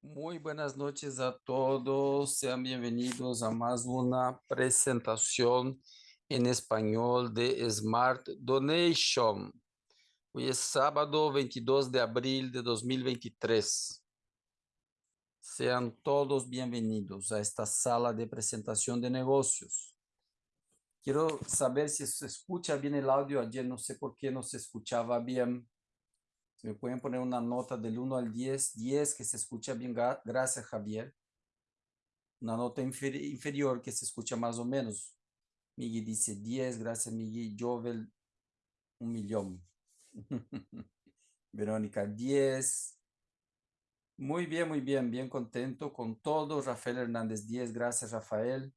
Muy buenas noches a todos. Sean bienvenidos a más una presentación en español de Smart Donation. Hoy es sábado 22 de abril de 2023. Sean todos bienvenidos a esta sala de presentación de negocios. Quiero saber si se escucha bien el audio. Ayer no sé por qué no se escuchaba bien. Si me pueden poner una nota del 1 al 10, 10 que se escucha bien, gracias Javier. Una nota inferior que se escucha más o menos. Miguel dice 10, gracias Miguel. Jovel, un millón. Verónica, 10. Muy bien, muy bien, bien contento con todo. Rafael Hernández, 10, gracias Rafael.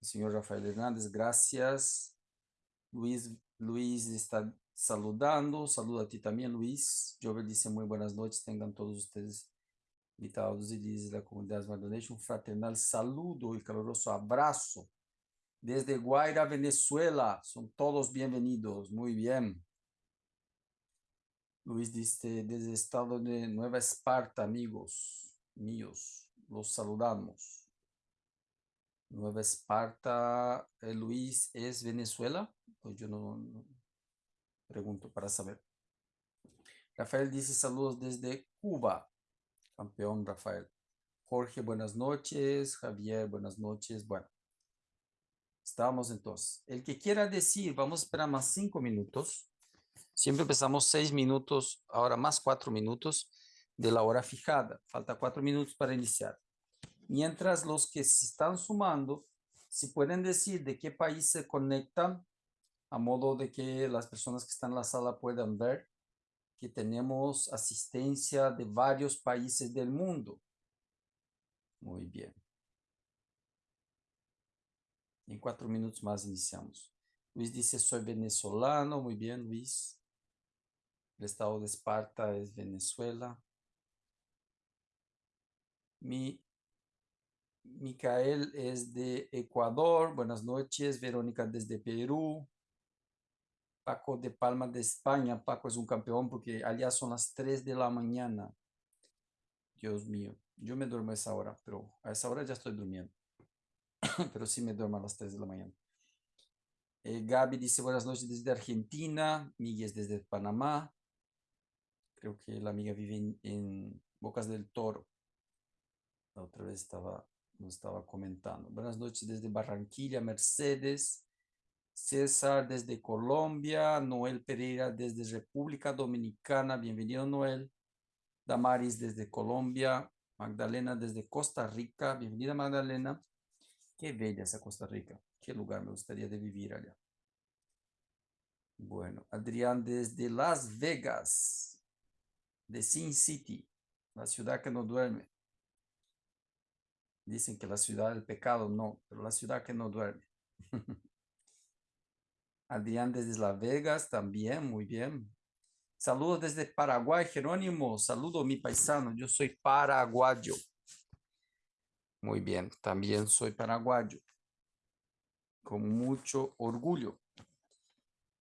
El señor Rafael Hernández, gracias. Luis, Luis está saludando. Saludo a ti también, Luis. Jover dice muy buenas noches. Tengan todos ustedes invitados y dice la comunidad Smart un fraternal saludo y caluroso abrazo desde Guaira, Venezuela. Son todos bienvenidos. Muy bien. Luis dice desde el estado de Nueva Esparta, amigos míos. Los saludamos. Nueva Esparta, eh, Luis, ¿es Venezuela? Pues yo no, Pregunto para saber. Rafael dice saludos desde Cuba. Campeón Rafael. Jorge, buenas noches. Javier, buenas noches. Bueno, estamos entonces. El que quiera decir, vamos a esperar más cinco minutos. Siempre empezamos seis minutos, ahora más cuatro minutos de la hora fijada. Falta cuatro minutos para iniciar. Mientras los que se están sumando, si pueden decir de qué país se conectan, a modo de que las personas que están en la sala puedan ver que tenemos asistencia de varios países del mundo. Muy bien. En cuatro minutos más iniciamos. Luis dice, soy venezolano. Muy bien, Luis. El estado de Esparta es Venezuela. Mi, Micael es de Ecuador. Buenas noches. Verónica desde Perú. Paco de Palma de España. Paco es un campeón porque allá son las 3 de la mañana. Dios mío, yo me duermo a esa hora, pero a esa hora ya estoy durmiendo. pero sí me duermo a las 3 de la mañana. Eh, Gaby dice buenas noches desde Argentina. Miguel desde Panamá. Creo que la amiga vive en, Bocas del Toro. La otra vez estaba, nos estaba comentando. Buenas noches desde Barranquilla, Mercedes. César desde Colombia, Noel Pereira desde República Dominicana, bienvenido Noel. Damaris desde Colombia, Magdalena desde Costa Rica, bienvenida Magdalena. Qué bella esa Costa Rica, qué lugar me gustaría de vivir allá. Bueno, Adrián desde Las Vegas, de Sin City, la ciudad que no duerme. Dicen que la ciudad del pecado, no, pero la ciudad que no duerme. Adrián desde Las Vegas también, muy bien. Saludos desde Paraguay, Jerónimo. Saludo mi paisano, yo soy paraguayo. Muy bien, también soy paraguayo. Con mucho orgullo.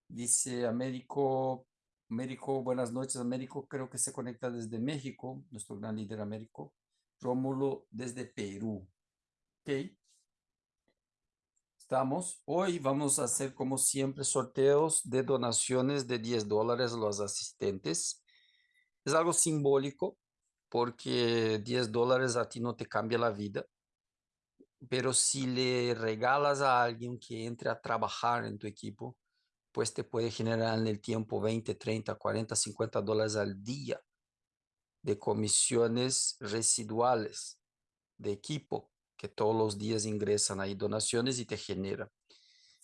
Dice Américo, Américo, buenas noches, Américo, creo que se conecta desde México, nuestro gran líder Américo. Rómulo desde Perú. Ok. Estamos. Hoy vamos a hacer como siempre sorteos de donaciones de 10 dólares a los asistentes. Es algo simbólico porque 10 dólares a ti no te cambia la vida. Pero si le regalas a alguien que entre a trabajar en tu equipo, pues te puede generar en el tiempo 20, 30, 40, 50 dólares al día de comisiones residuales de equipo que todos los días ingresan ahí donaciones y te genera.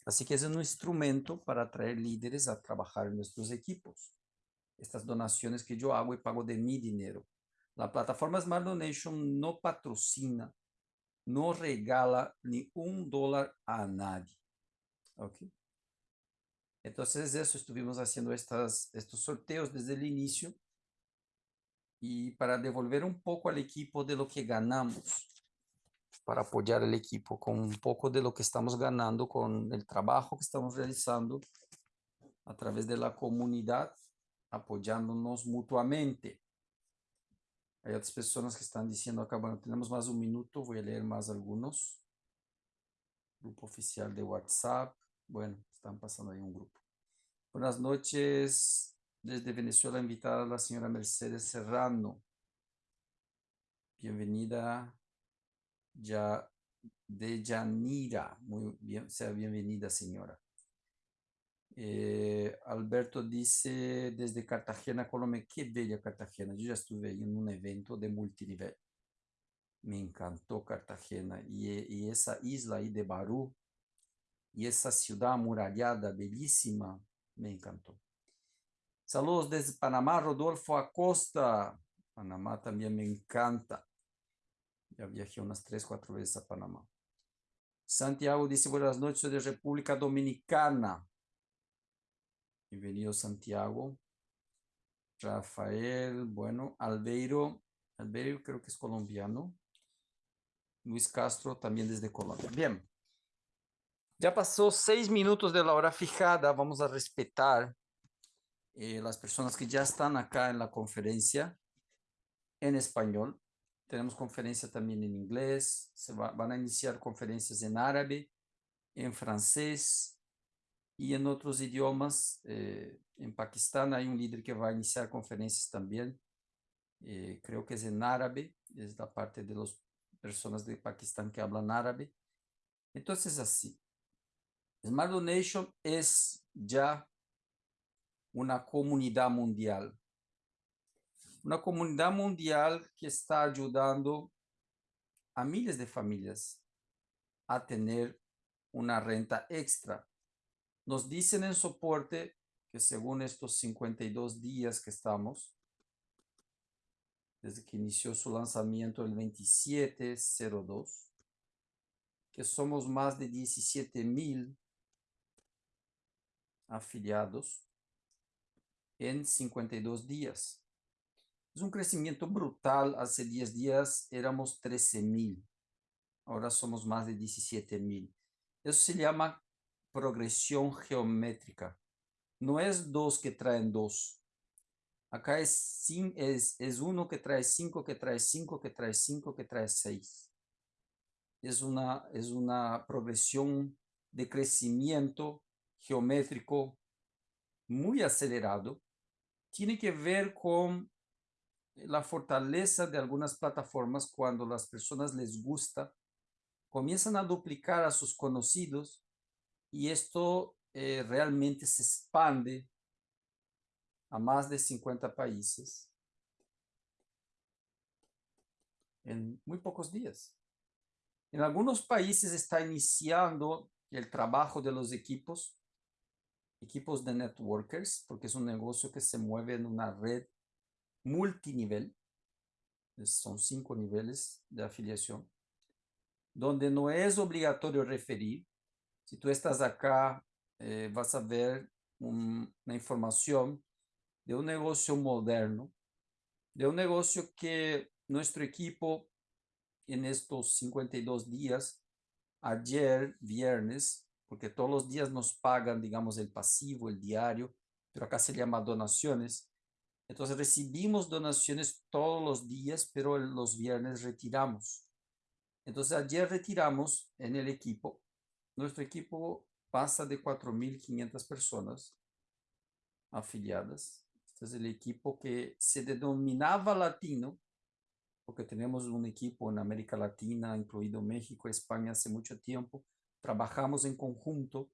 Así que es un instrumento para atraer líderes a trabajar en nuestros equipos. Estas donaciones que yo hago y pago de mi dinero. La plataforma Smart Donation no patrocina, no regala ni un dólar a nadie. ¿Ok? Entonces eso estuvimos haciendo estas, estos sorteos desde el inicio y para devolver un poco al equipo de lo que ganamos para apoyar el equipo con un poco de lo que estamos ganando con el trabajo que estamos realizando a través de la comunidad, apoyándonos mutuamente. Hay otras personas que están diciendo acá, bueno, tenemos más un minuto, voy a leer más algunos. Grupo oficial de WhatsApp. Bueno, están pasando ahí un grupo. Buenas noches. Desde Venezuela invitada la señora Mercedes Serrano. Bienvenida ya de Yanira. Muy bien, sea bienvenida señora. Eh, Alberto dice desde Cartagena, Colombia, qué bella Cartagena. Yo ya estuve en un evento de multinivel. Me encantó Cartagena y, y esa isla ahí de Barú y esa ciudad amurallada, bellísima, me encantó. Saludos desde Panamá, Rodolfo Acosta. Panamá también me encanta. Ya viajé unas tres, cuatro veces a Panamá. Santiago dice, buenas noches de República Dominicana. Bienvenido Santiago. Rafael, bueno, Albeiro, Albeiro creo que es colombiano. Luis Castro también desde Colombia. Bien. Ya pasó seis minutos de la hora fijada. Vamos a respetar eh, las personas que ya están acá en la conferencia en español. Tenemos conferencia también en inglés. Se va, van a iniciar conferencias en árabe, en francés, y en otros idiomas. Eh, en Pakistán hay un líder que va a iniciar conferencias también. Eh, creo que es en árabe, es la parte de las personas de Pakistán que hablan árabe. Entonces, así. Smart Donation es ya una comunidad mundial. Una comunidad mundial que está ayudando a miles de familias a tener una renta extra nos dicen en soporte que según estos 52 días que estamos, desde que inició su lanzamiento el 2702, que somos más de 17 mil afiliados en 52 días. Es un crecimiento brutal. Hace 10 días éramos 13 mil. Ahora somos más de 17 mil. Eso se llama progresión geométrica. No es dos que traen dos. Acá es, es, es uno que trae cinco, que trae cinco, que trae cinco, que trae seis. Es una, es una progresión de crecimiento geométrico muy acelerado. Tiene que ver con la fortaleza de algunas plataformas cuando las personas les gusta, comienzan a duplicar a sus conocidos y esto eh, realmente se expande a más de 50 países en muy pocos días. En algunos países está iniciando el trabajo de los equipos, equipos de networkers, porque es un negocio que se mueve en una red multinivel, son cinco niveles de afiliación, donde no es obligatorio referir, si tú estás acá, eh, vas a ver un, una información de un negocio moderno, de un negocio que nuestro equipo en estos 52 días, ayer, viernes, porque todos los días nos pagan, digamos, el pasivo, el diario, pero acá se llama donaciones. Entonces recibimos donaciones todos los días, pero los viernes retiramos. Entonces ayer retiramos en el equipo nuestro equipo pasa de 4.500 personas afiliadas. Este es el equipo que se denominaba latino, porque tenemos un equipo en América Latina, incluido México, España, hace mucho tiempo. Trabajamos en conjunto,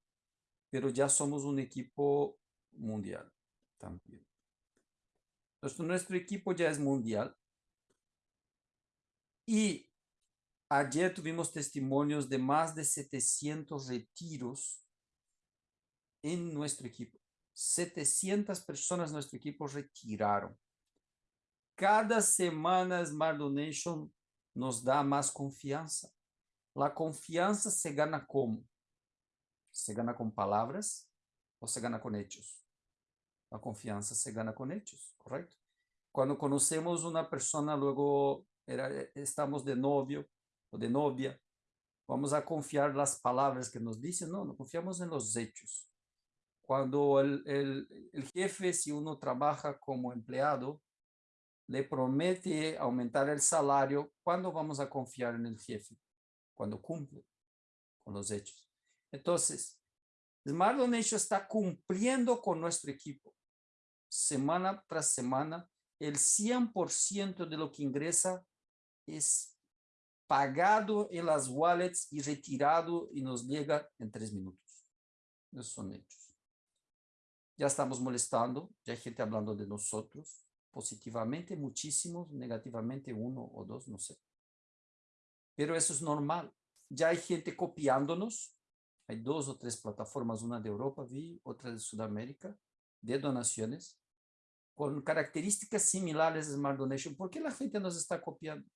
pero ya somos un equipo mundial también. Nuestro equipo ya es mundial. Y Ayer tuvimos testimonios de más de 700 retiros en nuestro equipo. 700 personas nuestro equipo retiraron. Cada semana Smart Donation nos da más confianza. La confianza se gana como? Se gana con palabras o se gana con hechos? La confianza se gana con hechos, ¿correcto? Cuando conocemos una persona, luego era, estamos de novio, o de novia, vamos a confiar las palabras que nos dicen, no, no confiamos en los hechos. Cuando el, el, el jefe, si uno trabaja como empleado, le promete aumentar el salario, ¿cuándo vamos a confiar en el jefe? Cuando cumple con los hechos. Entonces, Smart Donation está cumpliendo con nuestro equipo. Semana tras semana, el 100% de lo que ingresa es pagado en las wallets y retirado y nos llega en tres minutos. Esos son hechos. Ya estamos molestando, ya hay gente hablando de nosotros, positivamente muchísimos, negativamente uno o dos, no sé. Pero eso es normal. Ya hay gente copiándonos. Hay dos o tres plataformas, una de Europa, vi, otra de Sudamérica, de donaciones, con características similares a Smart Donation. ¿Por qué la gente nos está copiando?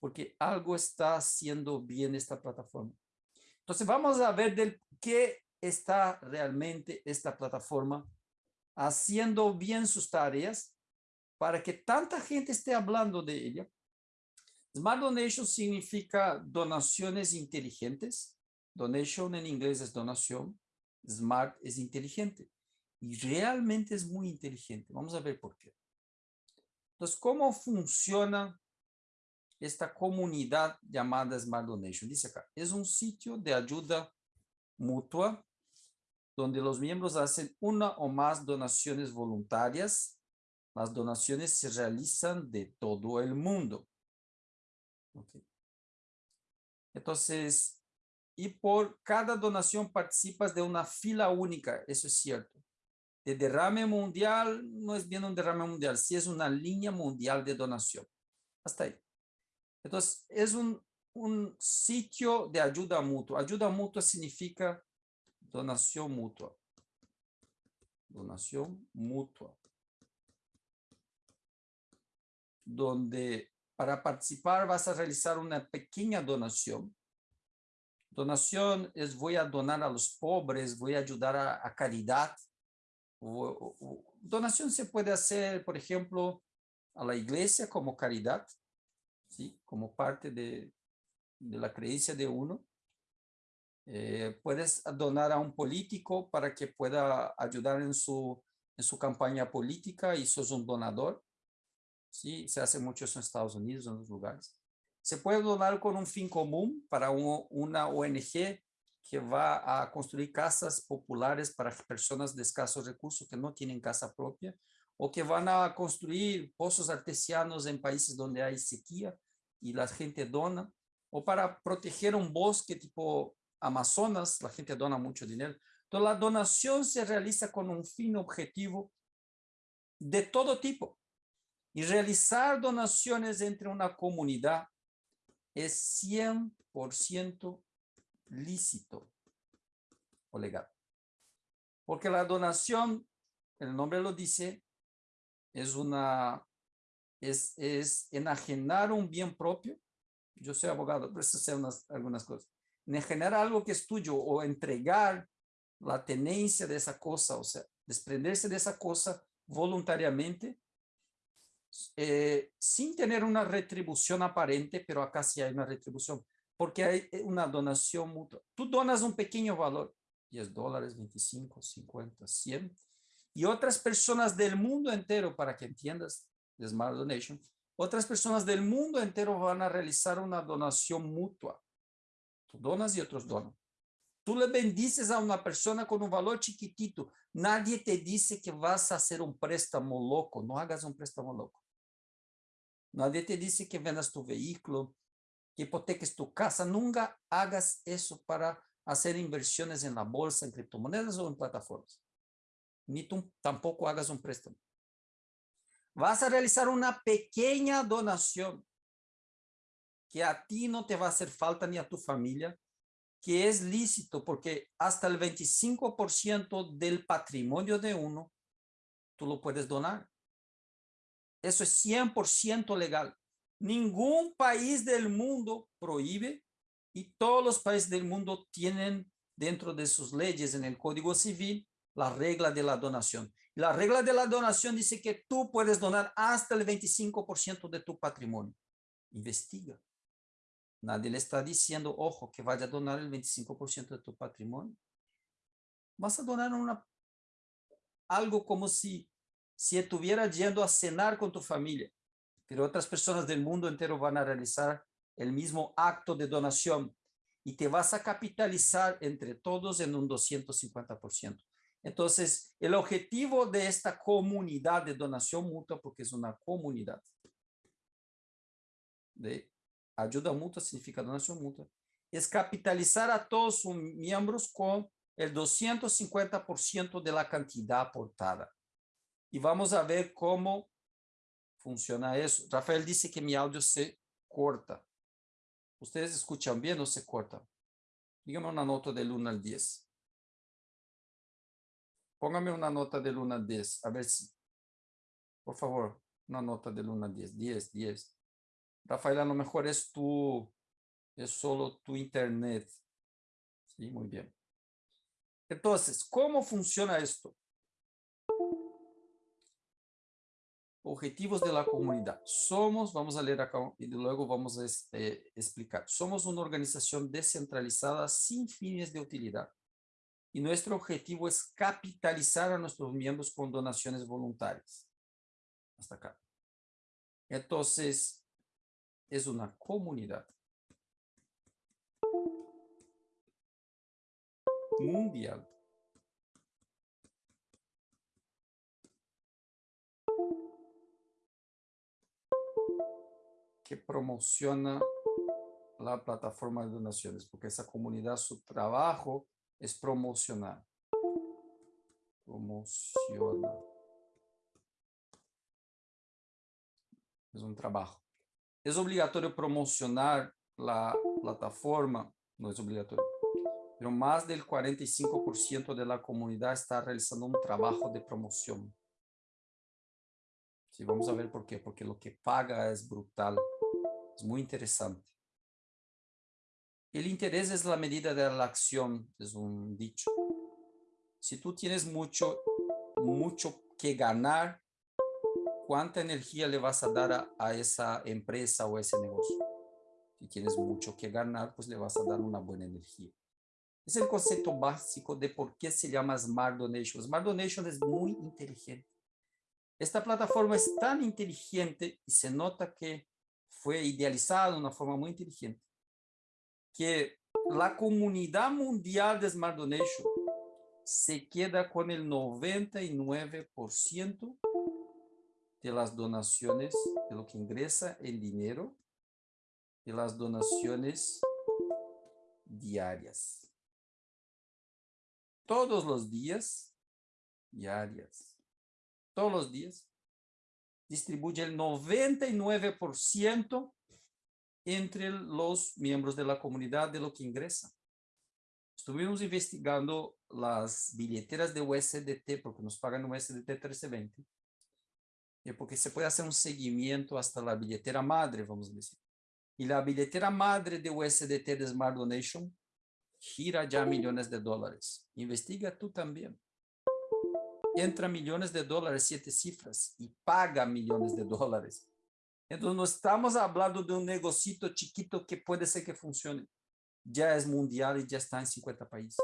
Porque algo está haciendo bien esta plataforma. Entonces vamos a ver del qué está realmente esta plataforma haciendo bien sus tareas para que tanta gente esté hablando de ella. Smart Donation significa donaciones inteligentes. Donation en inglés es donación. Smart es inteligente. Y realmente es muy inteligente. Vamos a ver por qué. Entonces, ¿cómo funciona esta comunidad llamada Smart Donation? Dice acá, es un sitio de ayuda mutua donde los miembros hacen una o más donaciones voluntarias las donaciones se realizan de todo el mundo. Entonces, y por cada donación participas de una fila única, eso es cierto. De derrame mundial no es bien un derrame mundial, sí es una línea mundial de donación. Hasta ahí. Entonces, es un, un sitio de ayuda mutua. Ayuda mutua significa donación mutua. Donación mutua. donde para participar vas a realizar una pequeña donación. Donación es voy a donar a los pobres, voy a ayudar a, caridad. Donación se puede hacer, por ejemplo, a la iglesia como caridad, ¿sí? como parte de, la creencia de uno. Eh, puedes donar a un político para que pueda ayudar en su, en su campaña política y sos un donador. ¿sí? Se hace mucho eso en Estados Unidos, en otros lugares. Se puede donar con un fin común para una ONG que va a construir casas populares para personas de escasos recursos que no tienen casa propia o que van a construir pozos artesianos en países donde hay sequía y la gente dona, o para proteger un bosque tipo Amazonas, la gente dona mucho dinero. Entonces la donación se realiza con un fin objetivo de todo tipo. Y realizar donaciones entre una comunidad es 100% lícito o legal. Porque la donación, el nombre lo dice, es una, es, es enajenar un bien propio. Yo soy abogado, por eso sé unas, algunas cosas. Enajenar algo que es tuyo o entregar la tenencia de esa cosa, o sea, desprenderse de esa cosa voluntariamente eh, sin tener una retribución aparente, pero acá sí hay una retribución, porque hay eh, una donación mutua. Tú donas un pequeño valor, 10 dólares, 25, 50, 100, y otras personas del mundo entero, para que entiendas, de Smart Donation, otras personas del mundo entero van a realizar una donación mutua. Tú donas y otros donan. Tú le bendices a una persona con un valor chiquitito. Nadie te dice que vas a hacer un préstamo loco. No hagas un préstamo loco. Nadie te dice que vendas tu vehículo, que hipoteques tu casa. Nunca hagas eso para hacer inversiones en la bolsa, en criptomonedas o en plataformas. Ni tú tampoco hagas un préstamo. Vas a realizar una pequeña donación que a ti no te va a hacer falta ni a tu familia, que es lícito porque hasta el 25% del patrimonio de uno, tú lo puedes donar. Eso es 100% legal. Ningún país del mundo prohíbe y todos los países del mundo tienen dentro de sus leyes en el Código Civil la regla de la donación. La regla de la donación dice que tú puedes donar hasta el 25% de tu patrimonio. Investiga. Nadie le está diciendo, ojo, que vaya a donar el 25% de tu patrimonio. Vas a donar algo como si, si estuvieras yendo a cenar con tu familia. Pero otras personas del mundo entero van a realizar el mismo acto de donación y te vas a capitalizar entre todos en un 250%. Entonces, el objetivo de esta comunidad de donación mutua, porque es una comunidad de ayuda mutua, significa donación mutua, es capitalizar a todos sus miembros con el 250% de la cantidad aportada. Y vamos a ver cómo funciona eso. Rafael dice que mi audio se corta. ¿Ustedes escuchan bien o se corta? Dígame una nota del 1 al 10. Póngame una nota del 1 al 10. A ver si. Por favor, una nota del 1 al 10. 10, 10. Rafael, a lo mejor es tu, es solo tu internet. Sí, muy bien. Entonces, ¿cómo funciona esto? Objetivos de la comunidad. Somos, vamos a leer acá y luego vamos a este, explicar. Somos una organización descentralizada sin fines de utilidad. Y nuestro objetivo es capitalizar a nuestros miembros con donaciones voluntarias. Hasta acá. Entonces, es una comunidad mundial que promociona la plataforma de donaciones, porque esa comunidad, su trabajo es promocionar. Promociona. Es un trabajo. Es obligatorio promocionar la plataforma, no es obligatorio, pero más del 45% de la comunidad está realizando un trabajo de promoción. Sí, vamos a ver por qué, porque lo que paga es brutal. Es muy interesante. El interés es la medida de la acción, es un dicho. Si tú tienes mucho, mucho que ganar, ¿cuánta energía le vas a dar a, a esa empresa o a ese negocio? Si tienes mucho que ganar, pues le vas a dar una buena energía. Es el concepto básico de por qué se llama Smart Donation. Smart Donation es muy inteligente. Esta plataforma es tan inteligente y se nota que fue idealizado de una forma muy inteligente, que la comunidad mundial de Smart Donation se queda con el 99% de las donaciones, de lo que ingresa en dinero, de las donaciones diarias. Todos los días, diarias, todos los días, distribuye el 99% entre los miembros de la comunidad de lo que ingresa. Estuvimos investigando las billeteras de USDT, porque nos pagan USDT 1320, y porque se puede hacer un seguimiento hasta la billetera madre, vamos a decir. Y la billetera madre de USDT de Smart Donation gira ya millones de dólares. Investiga tú también entra millones de dólares, siete cifras, y paga millones de dólares. Entonces no estamos hablando de un negocito chiquito que puede ser que funcione. Ya es mundial y ya está en 50 países.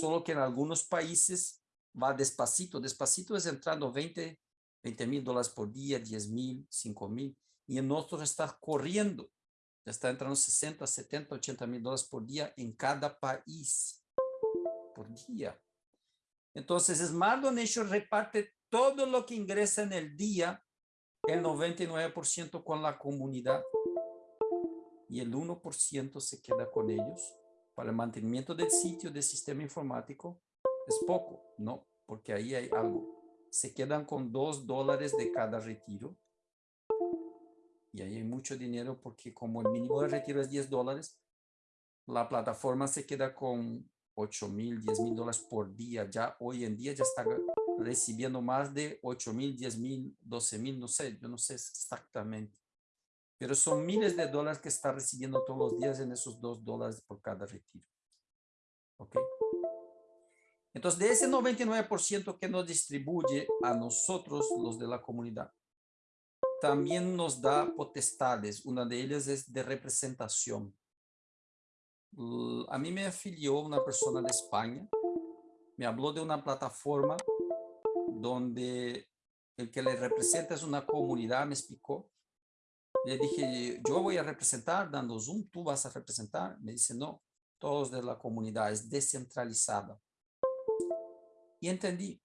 Solo que en algunos países va despacito. Despacito es entrando 20 mil dólares por día, 10 mil, 5 mil. Y en otros está corriendo. Ya está entrando 60, 70, 80 mil dólares por día en cada país. Por día. Entonces, Smart Donation reparte todo lo que ingresa en el día, el 99% con la comunidad y el 1% se queda con ellos para el mantenimiento del sitio del sistema informático. Es poco, ¿no? Porque ahí hay algo. Se quedan con 2 dólares de cada retiro. Y ahí hay mucho dinero porque como el mínimo de retiro es 10 dólares, la plataforma se queda con 8 mil, 10 mil dólares por día. Ya hoy en día ya está recibiendo más de 8 mil, 10 mil, 12 mil, no sé, yo no sé exactamente. Pero son miles de dólares que está recibiendo todos los días en esos 2 dólares por cada retiro. ¿Ok? Entonces, de ese 99% que nos distribuye a nosotros, los de la comunidad, también nos da potestades. Una de ellas es de representación a mí me afilió una persona de España, me habló de una plataforma donde el que le representa es una comunidad, me explicó, Le dije, yo voy a representar dando Zoom, tú vas a representar. Me dice, no, todos de la comunidad, es descentralizada. Y entendí.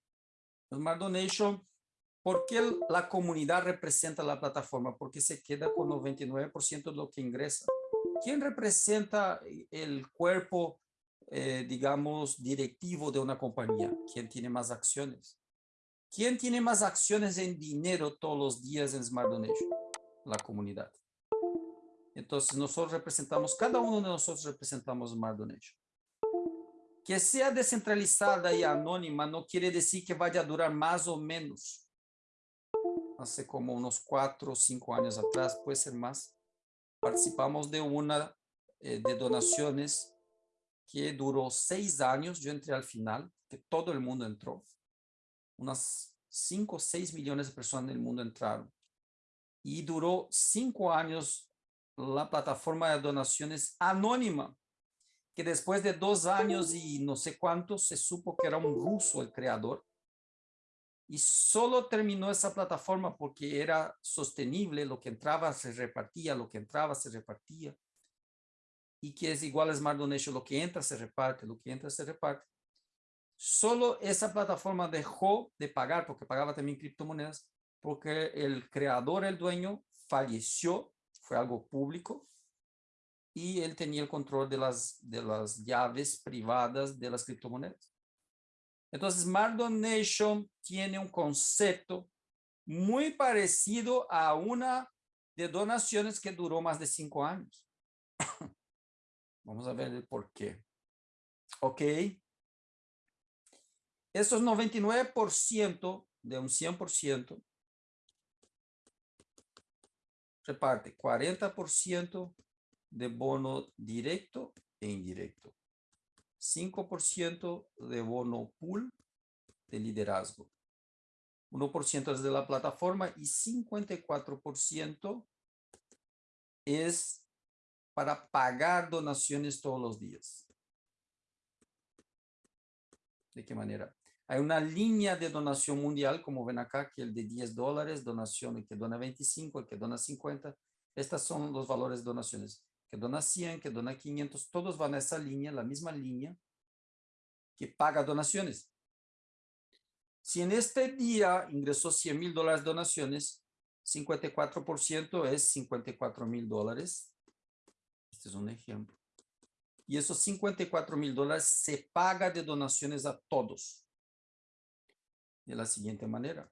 Smart Donation, ¿por qué la comunidad representa la plataforma? Porque se queda con 99% de lo que ingresa. ¿Quién representa el cuerpo, eh, digamos, directivo de una compañía? ¿Quién tiene más acciones? ¿Quién tiene más acciones en dinero todos los días en Smart Donation? La comunidad. Entonces nosotros representamos, cada uno de nosotros representamos Smart Donation. Que sea descentralizada y anónima no quiere decir que vaya a durar más o menos. Hace como unos cuatro o cinco años atrás, puede ser más, participamos de una eh, de donaciones que duró seis años. Yo entré al final, que todo el mundo entró unas 5 o 6 millones de personas en el mundo entraron. Y duró cinco años la plataforma de donaciones anónima, que después de dos años y no sé cuántos se supo que era un ruso el creador. Y solo terminó esa plataforma porque era sostenible, lo que entraba se repartía, lo que entraba se repartía. Y que es igual a Smart Donation, lo que entra se reparte, lo que entra se reparte solo esa plataforma dejó de pagar, porque pagaba también criptomonedas, porque el creador, el dueño, falleció, fue algo público, y él tenía el control de las, de las llaves privadas de las criptomonedas. Entonces, Smart Donation tiene un concepto muy parecido a una de donaciones que duró más de cinco años. Vamos a ver el por qué. Ok. Estos 99% de un 100% reparte 40% de bono directo e indirecto, 5% de bono pool de liderazgo, 1% es de la plataforma y 54% es para pagar donaciones todos los días. ¿De qué manera? Hay una línea de donación mundial, como ven acá, que el de 10 dólares, donación, el que dona 25, el que dona 50. Estas son los valores de donaciones. Que dona 100, que dona 500, todos van a esa línea, la misma línea que paga donaciones. Si en este día ingresó 100 mil dólares donaciones, 54% es 54 mil dólares. Este es un ejemplo. Y esos 54 mil dólares se paga de donaciones a todos de la siguiente manera.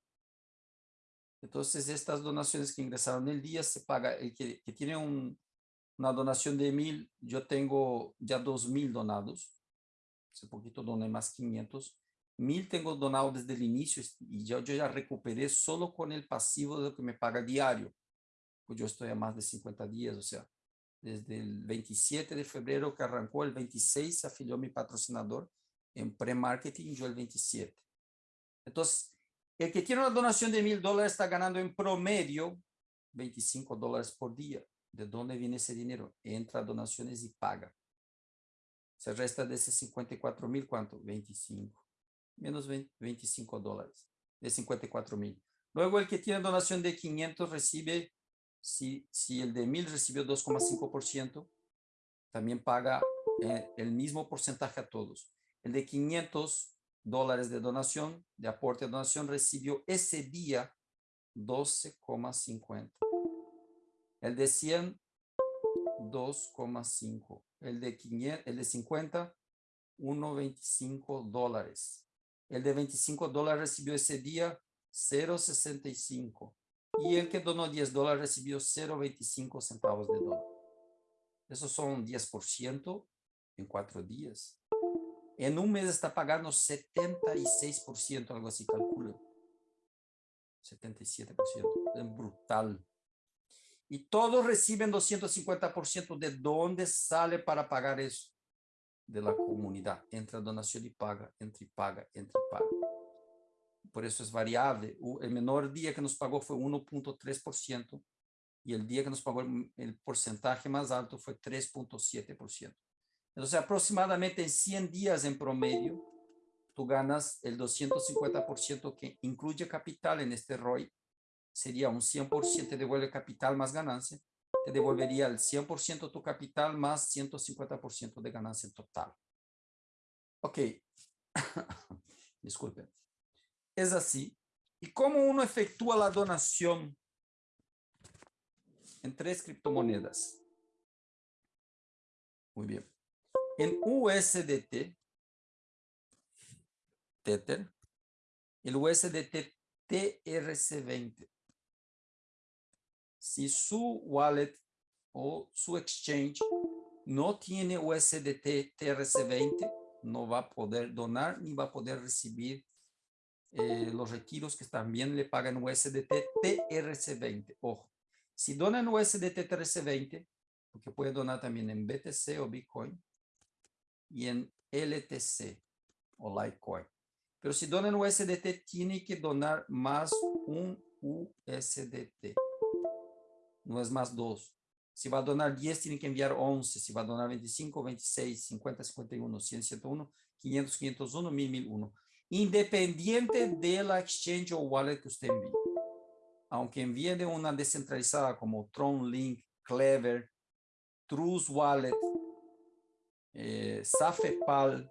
Entonces, estas donaciones que ingresaron el día se paga, el que, tiene una donación de mil, yo tengo ya dos mil donados. Hace poquito doné más 500. Mil tengo donado desde el inicio y yo, yo ya recuperé solo con el pasivo de lo que me paga diario. Pues yo estoy a más de 50 días, o sea, desde el 27 de febrero que arrancó, el 26 se afilió mi patrocinador en pre-marketing, yo el 27. Entonces, el que tiene una donación de mil dólares está ganando en promedio 25 dólares por día. ¿De dónde viene ese dinero? Entra a donaciones y paga. Se resta de ese 54 mil, ¿cuánto? 25. Menos 25 dólares de 54 mil. Luego el que tiene donación de 500 recibe, si, si el de mil recibió 2,5%, también paga eh, el mismo porcentaje a todos. El de 500 dólares de donación, de aporte de donación, recibió ese día 12,50. El de 100, 2,5. El de 500, el de 50, 1,25 dólares. El de 25 dólares recibió ese día 0,65. Y el que donó 10 dólares recibió 0,25 centavos de dólar. Esos son 10% en cuatro días. En un mes está pagando 76%, algo así calculo. 77%, es brutal. Y todos reciben 250%. ¿De dónde sale para pagar eso? De la comunidad. Entra donación y paga, entra y paga, entra y paga. Por eso es variable. El menor día que nos pagó fue 1.3% y el día que nos pagó el porcentaje más alto fue 3.7%. Entonces, aproximadamente en 100 días en promedio, tú ganas el 250% que incluye capital en este ROI, sería un 100% te devuelve capital más ganancia, te devolvería el 100% tu capital más 150% de ganancia total. Ok, disculpen. Es así. ¿Y cómo uno efectúa la donación en tres criptomonedas? Muy bien. En USDT, Tether, el USDT TRC20. Si su wallet o su exchange no tiene USDT TRC20, no va a poder donar ni va a poder recibir eh, los retiros que también le pagan USDT TRC20. Ojo, si donan USDT TRC20, porque puede donar también en BTC o Bitcoin y en LTC o Litecoin. Pero si donan USDT, tiene que donar más un USDT. No es más dos. Si va a donar 10, tiene que enviar 11. Si va a donar 25, 26, 50, 51, 100, 101, 500, 501, 1000, 1001. Independiente de la exchange o wallet que usted envíe. Aunque envíe de una descentralizada como Tron Link, Clever, Trust Wallet, eh, Safepal,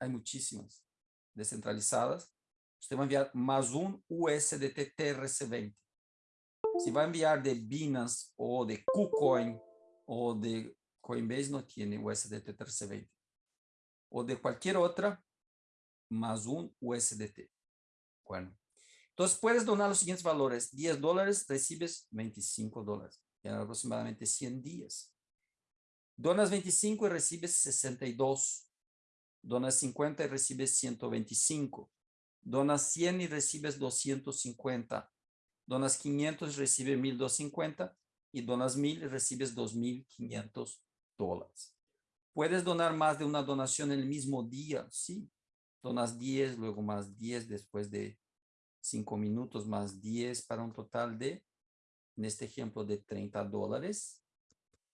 hay muchísimas descentralizadas. Usted va a enviar más un USDT TRC20. Si va a enviar de Binance o de KuCoin o de Coinbase, no tiene USDT 1320. O de cualquier otra, más un USDT. Bueno, entonces puedes donar los siguientes valores. 10 dólares, recibes 25 dólares. En aproximadamente 100 días. Donas 25 y recibes 62. Donas 50 y recibes 125. Donas 100 y recibes 250 donas 500 recibe 1250 y donas 1000 recibes 2500 dólares. ¿Puedes donar más de una donación el mismo día? Sí. Donas 10, luego más 10 después de 5 minutos, más 10 para un total de, en este ejemplo, de 30 dólares,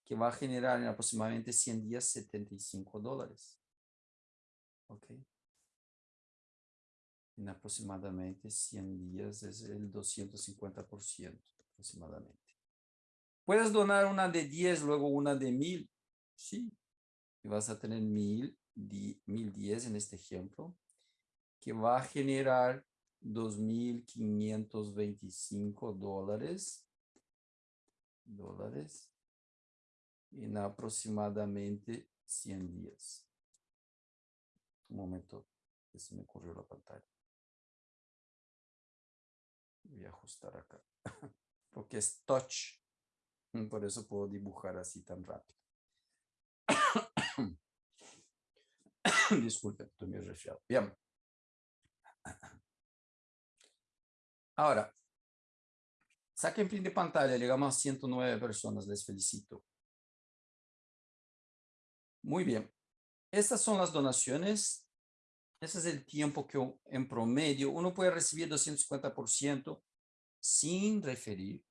que va a generar en aproximadamente 100 días 75 dólares. Ok en aproximadamente 100 días es el 250% aproximadamente. Puedes donar una de 10, luego una de 1000. Sí. Y vas a tener 1000, 1010 en este ejemplo, que va a generar 2.525 dólares, dólares en aproximadamente 100 días. Un momento, que se me ocurrió la pantalla. Voy a ajustar acá. Porque es touch. Por eso puedo dibujar así tan rápido. Disculpen, estoy muy resfriado. Bien. Ahora, saquen fin de pantalla. Llegamos a 109 personas. Les felicito. Muy bien. Estas son las donaciones ese es el tiempo que en promedio uno puede recibir 250% sin referir.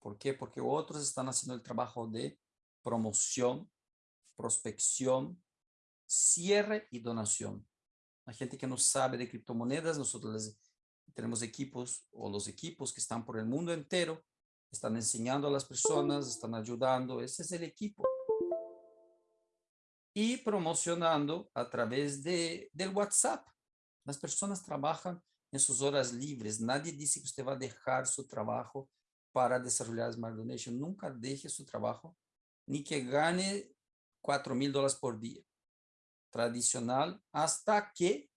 ¿Por qué? Porque otros están haciendo el trabajo de promoción, prospección, cierre y donación. La gente que no sabe de criptomonedas, nosotros tenemos equipos o los equipos que están por el mundo entero, están enseñando a las personas, están ayudando. Ese es el equipo y promocionando a través de, del WhatsApp. Las personas trabajan en sus horas libres. Nadie dice que usted va a dejar su trabajo para desarrollar Smart Donation. Nunca deje su trabajo, ni que gane 4 mil dólares por día. Tradicional, hasta que,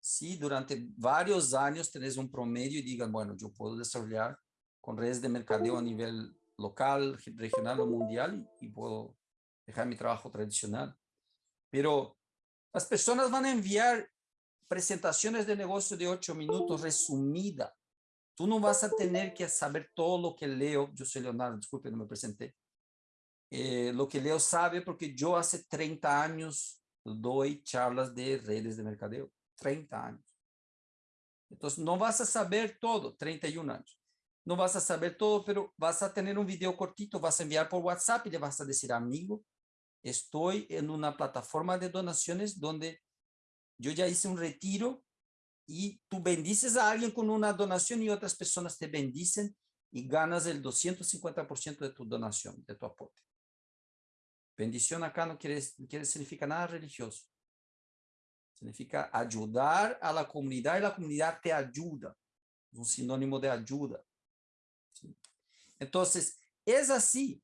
si durante varios años tenés un promedio y digan, bueno, yo puedo desarrollar con redes de mercadeo a nivel local, regional o mundial y puedo dejar mi trabajo tradicional. Pero las personas van a enviar presentaciones de negocio de ocho minutos resumida. Tú no vas a tener que saber todo lo que Leo, yo soy Leonardo, disculpe, no me presenté. Eh, lo que Leo sabe porque yo hace 30 años doy charlas de redes de mercadeo. 30 años. Entonces, no vas a saber todo, 31 años. No vas a saber todo, pero vas a tener un video cortito, vas a enviar por WhatsApp y le vas a decir, amigo, estoy en una plataforma de donaciones donde yo ya hice un retiro y tú bendices a alguien con una donación y otras personas te bendicen y ganas el 250% de tu donación, de tu aporte. Bendición acá no quiere, quiere significa nada religioso. Significa ayudar a la comunidad y la comunidad te ayuda. Es un sinónimo de ayuda. ¿sí? Entonces, es así.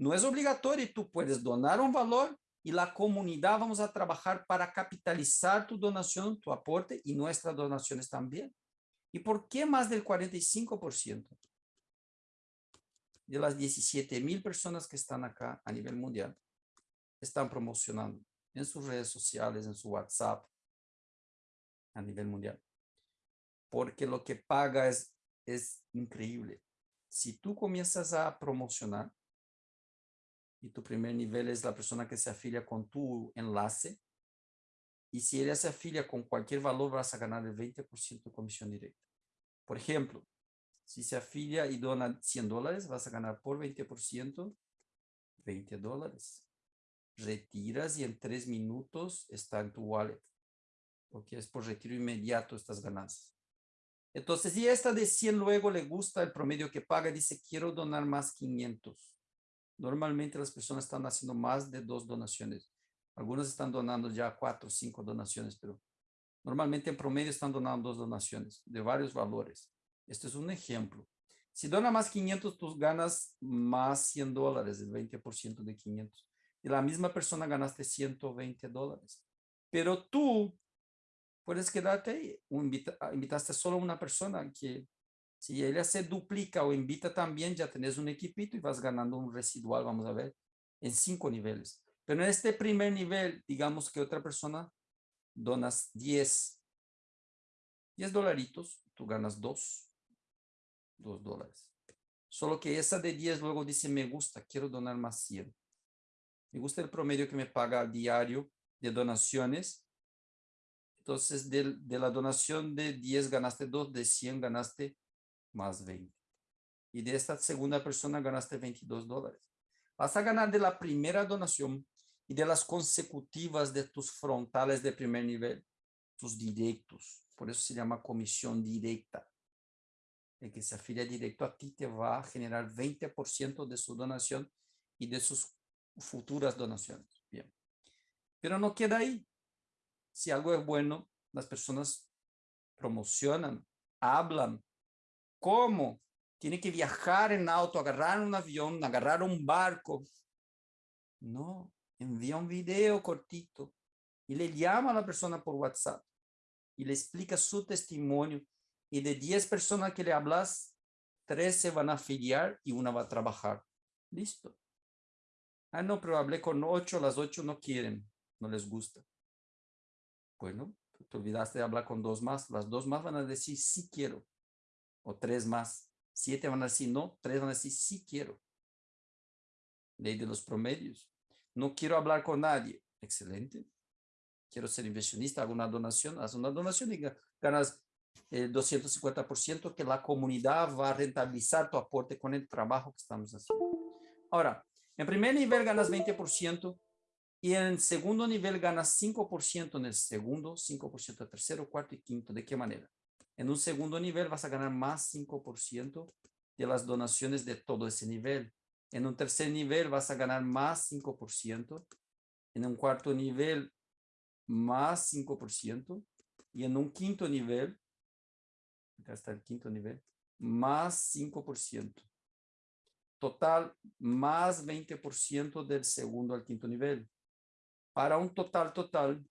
No es obligatorio. Tú puedes donar un valor y la comunidad vamos a trabajar para capitalizar tu donación, tu aporte y nuestras donaciones también. ¿Y por qué más del 45%? De las 17 mil personas que están acá a nivel mundial, están promocionando en sus redes sociales, en su WhatsApp, a nivel mundial. Porque lo que paga es, es increíble. Si tú comienzas a promocionar, y tu primer nivel es la persona que se afilia con tu enlace. Y si ella se afilia con cualquier valor, vas a ganar el 20% de comisión directa. Por ejemplo, si se afilia y dona 100 dólares, vas a ganar por 20%, 20 dólares. Retiras y en tres minutos está en tu wallet. Porque es por retiro inmediato estas ganancias. Entonces, si esta de 100 luego le gusta el promedio que paga, dice, quiero donar más 500 Normalmente las personas están haciendo más de dos donaciones. Algunas están donando ya cuatro o cinco donaciones, pero normalmente en promedio están donando dos donaciones de varios valores. Este es un ejemplo. Si dona más 500, tú ganas más 100 dólares, el 20% de 500. Y la misma persona ganaste 120 dólares. Pero tú puedes quedarte ahí. invitaste solo una persona que si ella se duplica o invita también, ya tenés un equipito y vas ganando un residual, vamos a ver, en cinco niveles. Pero en este primer nivel, digamos que otra persona donas 10, 10 dolaritos, tú ganas 2, 2 dólares. Solo que esa de 10 luego dice, me gusta, quiero donar más 100. Me gusta el promedio que me paga diario de donaciones. Entonces, de, de la donación de 10 ganaste 2, de 100 ganaste más 20. Y de esta segunda persona ganaste 22 dólares. Vas a ganar de la primera donación y de las consecutivas de tus frontales de primer nivel, tus directos. Por eso se llama comisión directa. El que se afilia directo a ti te va a generar 20% de su donación y de sus futuras donaciones. Bien. Pero no queda ahí. Si algo es bueno, las personas promocionan, hablan, ¿Cómo? Tiene que viajar en auto, agarrar un avión, agarrar un barco. No, envía un video cortito y le llama a la persona por WhatsApp y le explica su testimonio. Y de 10 personas que le hablas, 3 se van a afiliar y una va a trabajar. Listo. Ah, no, pero hablé con 8, las 8 no quieren, no les gusta. Bueno, te olvidaste de hablar con dos más, las dos más van a decir sí quiero o tres más. Siete van a decir no, tres van a decir sí quiero. Ley de los promedios. No quiero hablar con nadie. Excelente. Quiero ser inversionista, hago una donación, haz una donación y ganas el 250% que la comunidad va a rentabilizar tu aporte con el trabajo que estamos haciendo. Ahora, en primer nivel ganas 20% y en segundo nivel ganas 5% en el segundo, 5% en tercero, cuarto y quinto. ¿De qué manera? En un segundo nivel vas a ganar más 5% de las donaciones de todo ese nivel. En un tercer nivel vas a ganar más 5%. En un cuarto nivel, más 5%. Y en un quinto nivel, acá está el quinto nivel, más 5%. Total, más 20% del segundo al quinto nivel. Para un total total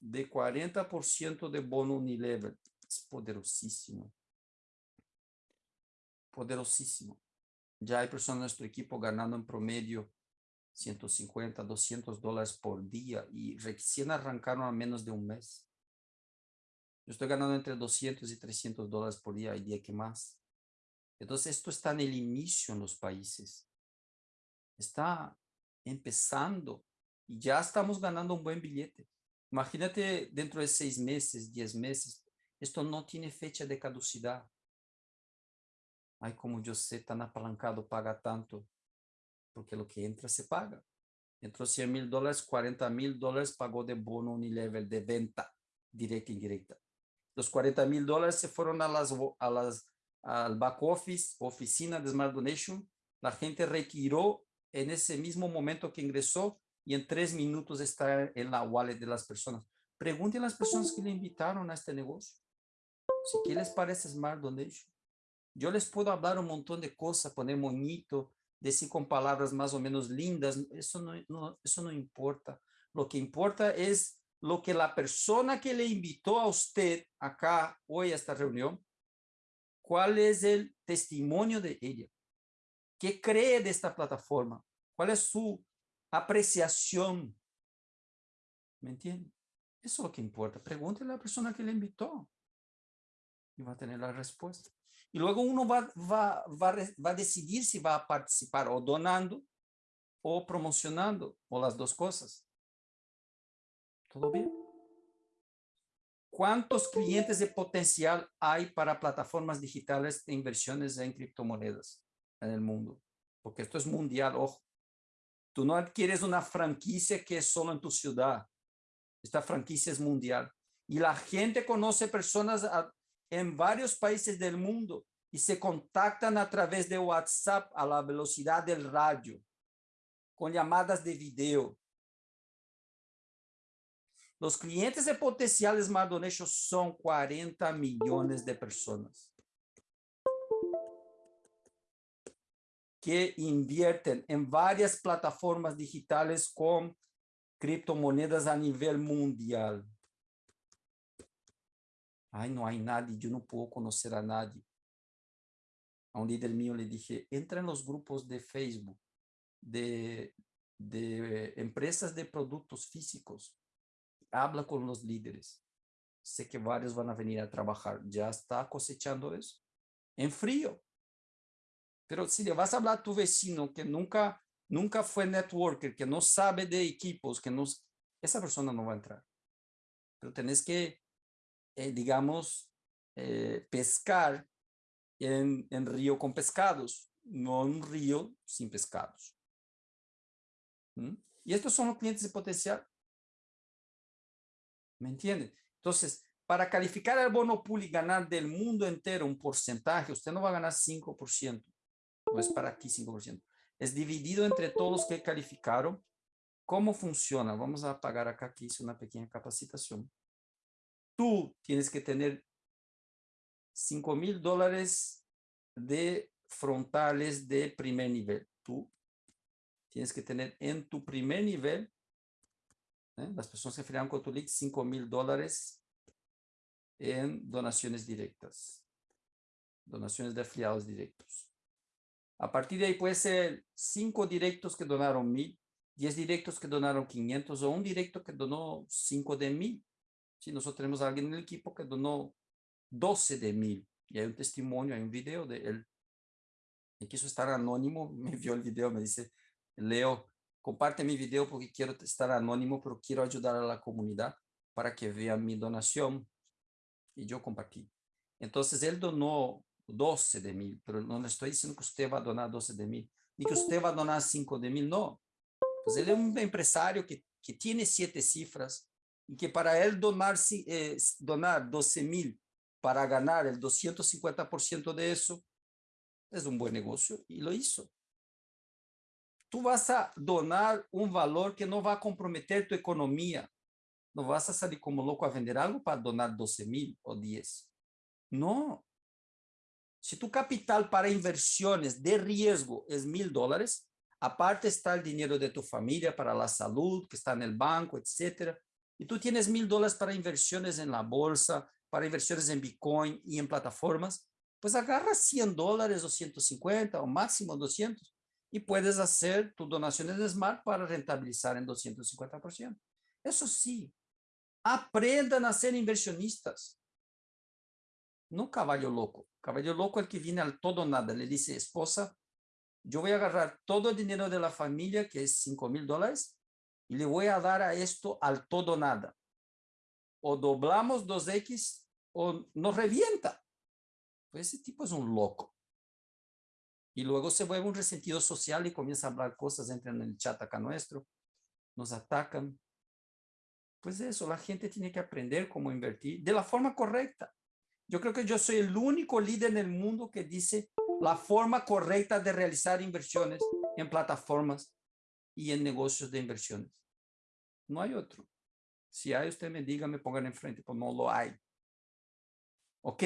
de 40% de bono unilevel es poderosísimo. Poderosísimo. Ya hay personas en nuestro equipo ganando en promedio 150, 200 dólares por día y recién arrancaron a menos de un mes. Yo estoy ganando entre 200 y 300 dólares por día, hay día que más. Entonces esto está en el inicio en los países. Está empezando y ya estamos ganando un buen billete. Imagínate dentro de seis meses, diez meses, esto no tiene fecha de caducidad. Ay, como yo sé, tan apalancado, paga tanto. Porque lo que entra se paga. Entró 100 mil dólares, 40 mil dólares pagó de bono Unilever de venta directa e indirecta. Los 40 mil dólares se fueron a las, a las, al back office, oficina de Smart Donation. La gente retiró en ese mismo momento que ingresó y en tres minutos está en la wallet de las personas. Pregunten a las personas que le invitaron a este negocio. Si qué les parece Smart Donation. Yo les puedo hablar un montón de cosas, poner moñito, decir con palabras más o menos lindas. Eso no, no, eso no importa. Lo que importa es lo que la persona que le invitó a usted acá hoy a esta reunión, cuál es el testimonio de ella, qué cree de esta plataforma, cuál es su apreciación. ¿Me entiende? Eso es lo que importa. Pregúntele a la persona que le invitó y va a tener la respuesta. Y luego uno va, va, va, va a decidir si va a participar o donando o promocionando o las dos cosas. ¿Todo bien? ¿Cuántos clientes de potencial hay para plataformas digitales de inversiones en criptomonedas en el mundo? Porque esto es mundial, ojo. Tú no adquieres una franquicia que es solo en tu ciudad. Esta franquicia es mundial. Y la gente conoce personas en varios países del mundo y se contactan a través de WhatsApp a la velocidad del radio, con llamadas de video. Los clientes de potenciales Mardonation son 40 millones de personas que invierten en varias plataformas digitales con criptomonedas a nivel mundial. Ay, no hay nadie, yo no puedo conocer a nadie. A un líder mío le dije, entra en los grupos de Facebook de, de empresas de productos físicos habla con los líderes. Sé que varios van a venir a trabajar. ¿Ya está cosechando eso? En frío. Pero si le vas a hablar a tu vecino que nunca, nunca fue networker, que no sabe de equipos, que no, esa persona no va a entrar. Pero tenés que, eh, digamos, eh, pescar en, en río con pescados, no un río sin pescados. ¿Mm? Y estos son los clientes de potencial. ¿Me entiende? Entonces, para calificar al bono pool y ganar del mundo entero un porcentaje, usted no va a ganar 5%. No es para aquí 5%. Es dividido entre todos los que calificaron. ¿Cómo funciona? Vamos a apagar acá que hice una pequeña capacitación. Tú tienes que tener 5 mil dólares de frontales de primer nivel. Tú tienes que tener en tu primer nivel ¿eh? Las personas que afiliaron con tu link, 5 mil dólares en donaciones directas. Donaciones de afiliados directos. A partir de ahí puede ser 5 directos que donaron mil, 10 directos que donaron 500 o un directo que donó 5 de mil. Si nosotros tenemos a alguien en el equipo que donó 12 de mil y hay un testimonio, hay un video de él. Y quiso estar anónimo, me vio el video, me dice, Leo, comparte mi video porque quiero estar anónimo, pero quiero ayudar a la comunidad para que vean mi donación. Y yo compartí. Entonces él donó 12 de mil, pero no le estoy diciendo que usted va a donar 12 de mil, ni que usted va a donar 5 de mil, no. Pues él es un empresario que, que tiene siete cifras y que para él donar, eh, donar 12 mil para ganar el 250% de eso es un buen negocio y lo hizo tú vas a donar un valor que no va a comprometer tu economía. No vas a salir como loco a vender algo para donar 12 mil o 10. No. Si tu capital para inversiones de riesgo es mil dólares, aparte está el dinero de tu familia para la salud, que está en el banco, etcétera, y tú tienes mil dólares para inversiones en la bolsa, para inversiones en Bitcoin y en plataformas, pues agarra 100 dólares o 150 o máximo 200 y puedes hacer tus donaciones de Smart para rentabilizar en 250%. Eso sí, aprendan a ser inversionistas. No caballo loco. Caballo loco es el que viene al todo nada. Le dice, esposa, yo voy a agarrar todo el dinero de la familia, que es 5 mil dólares, y le voy a dar a esto al todo nada. O doblamos 2X o nos revienta. Pues ese tipo es un loco. Y luego se vuelve un resentido social y comienza a hablar cosas, entran en el chat acá nuestro, nos atacan. Pues eso, la gente tiene que aprender cómo invertir de la forma correcta. Yo creo que yo soy el único líder en el mundo que dice la forma correcta de realizar inversiones en plataformas y en negocios de inversiones. No hay otro. Si hay, usted me diga, me pongan enfrente, pues no lo hay. Ok.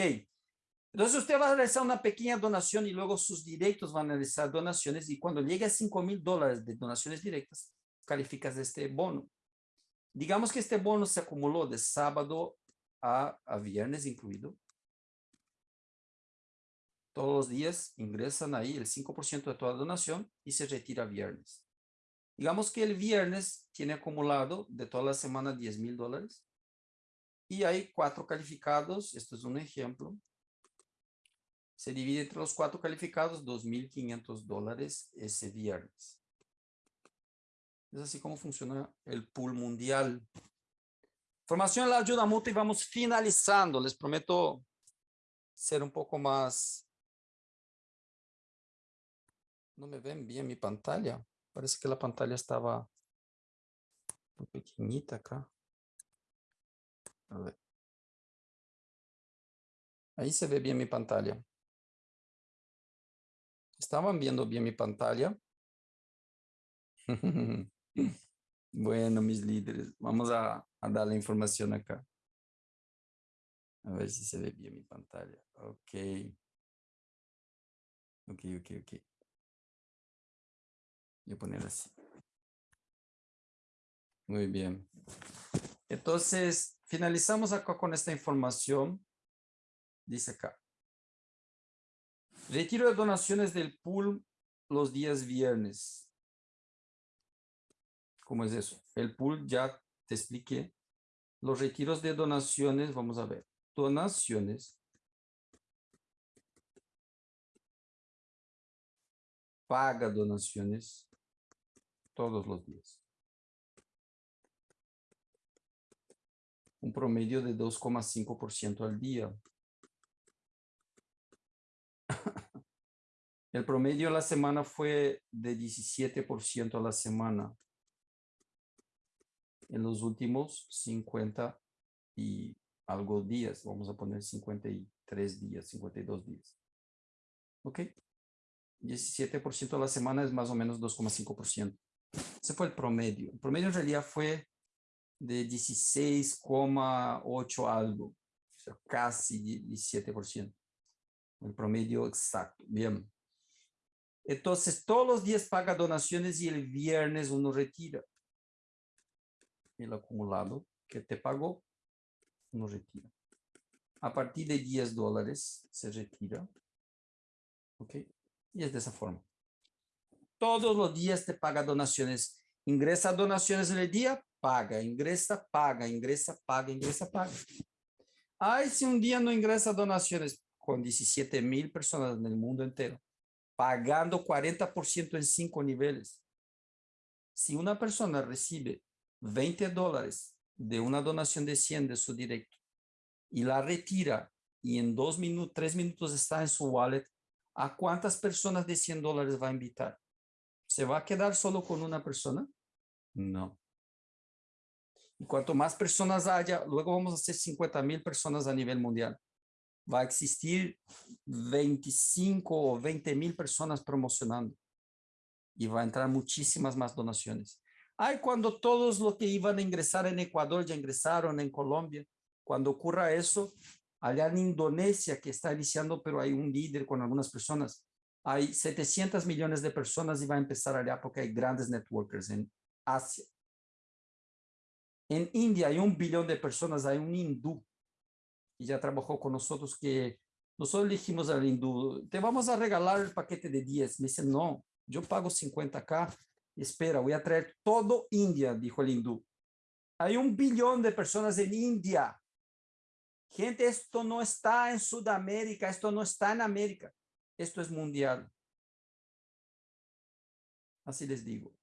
Entonces usted va a realizar una pequeña donación y luego sus directos van a realizar donaciones y cuando llegue a 5 mil dólares de donaciones directas, calificas este bono. Digamos que este bono se acumuló de sábado a, a viernes incluido. Todos los días ingresan ahí el 5% de toda donación y se retira viernes. Digamos que el viernes tiene acumulado de toda la semana 10 mil dólares. Y hay cuatro calificados. Esto es un ejemplo. Se divide entre los cuatro calificados 2.500 dólares ese viernes. Es así como funciona el pool mundial. Formación la ayuda mutua y vamos finalizando. Les prometo ser un poco más... No me ven bien mi pantalla. Parece que la pantalla estaba muy pequeñita acá. A ver. Ahí se ve bien mi pantalla. ¿Estaban viendo bien mi pantalla? bueno, mis líderes, vamos a, a dar la información acá. A ver si se ve bien mi pantalla. Ok. Ok, ok, ok. Voy poner así. Muy bien. Entonces, finalizamos acá con esta información. Dice acá. Retiro de donaciones del pool los días viernes. ¿Cómo es eso? El pool ya te expliqué. Los retiros de donaciones, vamos a ver. Donaciones. Paga donaciones todos los días. Un promedio de 2,5% al día. El promedio de la semana fue de 17% a la semana. En los últimos 50 y algo días, vamos a poner 53 días, 52 días. ¿Ok? 17% a la semana es más o menos 2,5%. Ese fue el promedio. El promedio en realidad fue de 16,8 algo, o sea, casi 17%. El promedio exacto. Bien. Entonces, todos los días paga donaciones y el viernes uno retira. El acumulado que te pagó, uno retira. A partir de 10 dólares se retira. ¿Ok? Y es de esa forma todos los días te paga donaciones. Ingresa donaciones en el día, paga, ingresa, paga, ingresa, paga, ingresa, paga. Ay, si un día no ingresa donaciones con 17 mil personas en el mundo entero, pagando 40% en cinco niveles. Si una persona recibe 20 dólares de una donación de 100 de su directo y la retira y en dos minutos, tres minutos está en su wallet, ¿a cuántas personas de 100 dólares va a invitar? ¿Se va a quedar solo con una persona? No. Y cuanto más personas haya, luego vamos a hacer 50 mil personas a nivel mundial. Va a existir 25 o 20 mil personas promocionando. Y va a entrar muchísimas más donaciones. Ay, cuando todos los que iban a ingresar en Ecuador ya ingresaron en Colombia. Cuando ocurra eso, allá en Indonesia, que está iniciando, pero hay un líder con algunas personas, hay 700 millones de personas y va a empezar allá porque hay grandes networkers en Asia. En India hay un billón de personas, hay un hindú y ya trabajó con nosotros que nosotros dijimos al hindú, te vamos a regalar el paquete de 10. Me dice, no, yo pago 50k. Espera, voy a traer todo India, dijo el hindú. Hay un billón de personas en India. Gente, esto no está en Sudamérica, esto no está en América. Esto es mundial. Así les digo.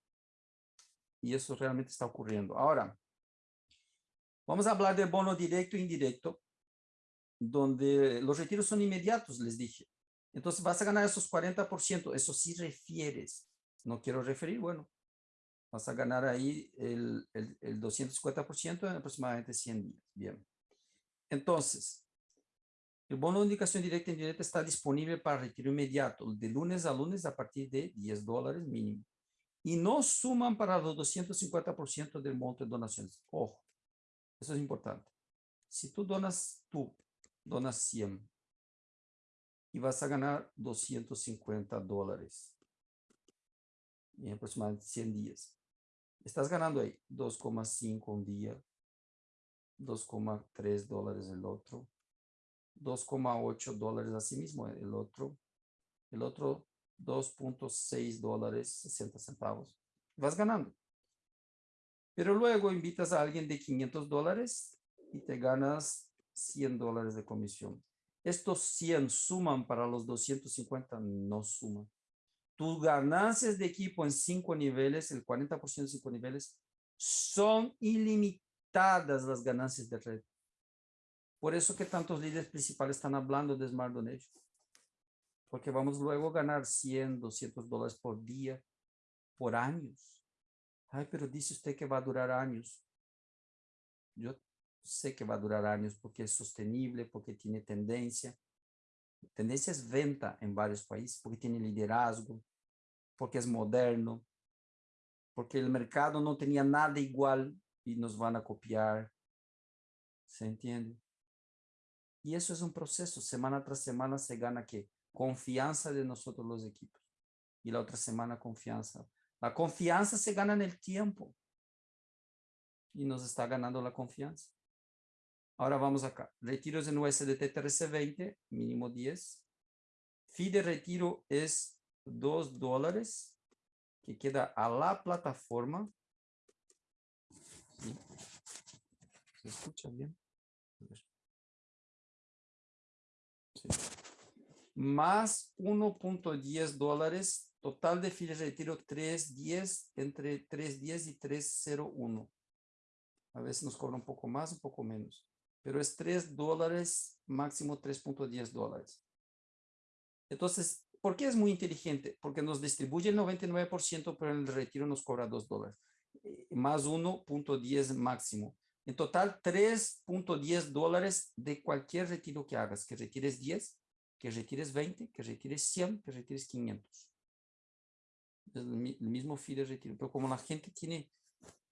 Y eso realmente está ocurriendo. Ahora, vamos a hablar de bono directo e indirecto, donde los retiros son inmediatos, les dije. Entonces vas a ganar esos 40%. Eso sí refieres. No quiero referir, bueno, Vas a ganar ahí el, el, el 250% en aproximadamente 100 días. Bien. Entonces, el bono de indicación directa e indirecta está disponible para retiro inmediato, de lunes a lunes a partir de 10 dólares mínimo. Y no suman para los 250% del monto de donaciones. Ojo, eso es importante. Si tú donas, tú donas 100 y vas a ganar 250 dólares en aproximadamente 100 días. Estás ganando ahí 2,5 un día, 2,3 dólares el otro, 2,8 dólares así mismo el otro, el otro 2.6 dólares 60 centavos. Vas ganando. Pero luego invitas a alguien de 500 dólares y te ganas 100 dólares de comisión. Estos 100 suman para los 250, no suman. Tus ganancias de equipo en cinco niveles, el 40% de cinco niveles, son ilimitadas las ganancias de red. Por eso que tantos líderes principales están hablando de Smart Donation. Porque vamos luego a ganar 100, 200 dólares por día, por años. Ay, pero dice usted que va a durar años. Yo sé que va a durar años porque es sostenible, porque tiene tendencia. Tendencia es venta en varios países, porque tiene liderazgo, porque es moderno, porque el mercado no tenía nada igual y nos van a copiar. ¿Se entiende? Y eso es un proceso. Semana tras semana se gana que confianza de nosotros los equipos. Y la otra semana confianza. La confianza se gana en el tiempo. Y nos está ganando la confianza. Ahora vamos acá. Retiros en USDT TRC20, mínimo 10. Fee de retiro es 2 dólares, que queda a la plataforma. ¿Se escucha bien? Más 1.10 dólares, total de de retiro 3.10, entre 3.10 y 3.01. A veces nos cobra un poco más, un poco menos pero es 3 dólares, máximo 3.10 dólares. Entonces, ¿por qué es muy inteligente? Porque nos distribuye el 99%, pero en el retiro nos cobra 2 dólares, eh, más 1.10 máximo. En total, 3.10 dólares de cualquier retiro que hagas, que retires 10, que retires 20, que retires 100, que retires 500. Es el, mismo fee de retiro, pero como la gente tiene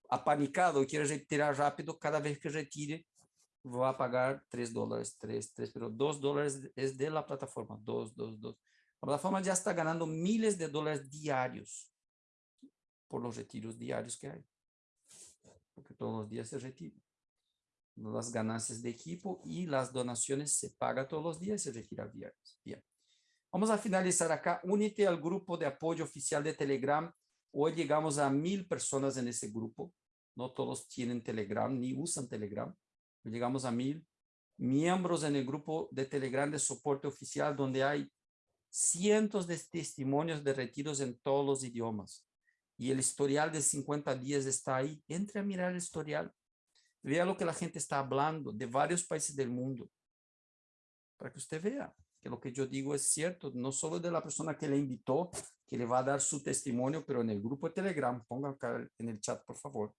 apanicado y quiere retirar rápido, cada vez que retire, va a pagar 3 dólares, 3, 3, pero 2 dólares es de la plataforma, 2, 2, 2. La plataforma ya está ganando miles de dólares diarios por los retiros diarios que hay. Porque todos los días se retira. Las ganancias de equipo y las donaciones se paga todos los días y se retira diarios. Bien. Vamos a finalizar acá. Únete al grupo de apoyo oficial de Telegram. Hoy llegamos a mil personas en ese grupo. No todos tienen Telegram ni usan Telegram llegamos a mil miembros en el grupo de Telegram de soporte oficial, donde hay cientos de testimonios de retiros en todos los idiomas. Y el historial de 50 días está ahí. Entre a mirar el historial. Vea lo que la gente está hablando de varios países del mundo. Para que usted vea que lo que yo digo es cierto, no solo de la persona que le invitó, que le va a dar su testimonio, pero en el grupo de Telegram, ponga acá en el chat, por favor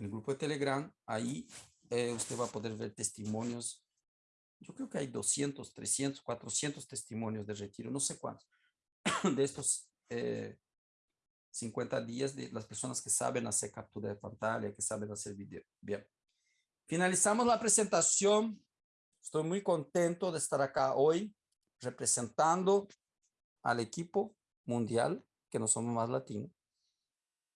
en el grupo de Telegram, ahí eh, usted va a poder ver testimonios. Yo creo que hay 200, 300, 400 testimonios de retiro, no sé cuántos, de estos 50 eh, días de las personas que saben hacer captura de pantalla, que saben hacer video. Bien. Finalizamos la presentación. Estoy muy contento de estar acá hoy representando al equipo mundial, que no somos más latinos.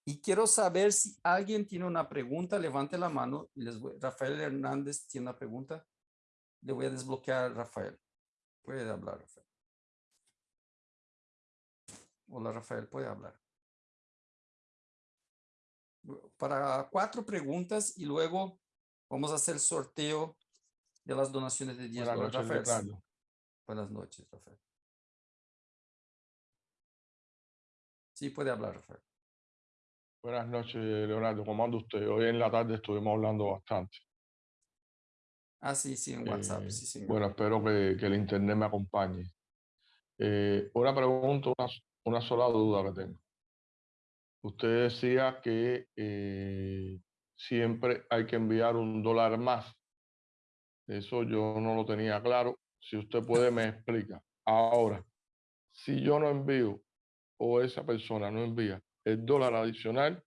Y quiero saber si alguien tiene una pregunta, levante la mano. Les voy, Rafael Hernández tiene una pregunta. Le voy a desbloquear a Rafael. Puede hablar, Rafael. Hola, Rafael, puede hablar. Para cuatro preguntas y luego vamos a hacer el sorteo de las donaciones de 10 Buenas dólares. noches, Rafael. Buenas noches, Rafael. Sí, puede hablar, Rafael. Buenas noches, Leonardo. ¿Cómo anda usted? Hoy en la tarde estuvimos hablando bastante. Ah, sí, sí, en WhatsApp. Eh, sí, señor. Bueno, espero que, que el internet me acompañe. Eh, una pregunta, una, una sola duda que tengo. Usted decía que eh, siempre hay que enviar un dólar más. Eso yo no lo tenía claro. Si usted puede, me explica. Ahora, si yo no envío o esa persona no envía el dólar adicional,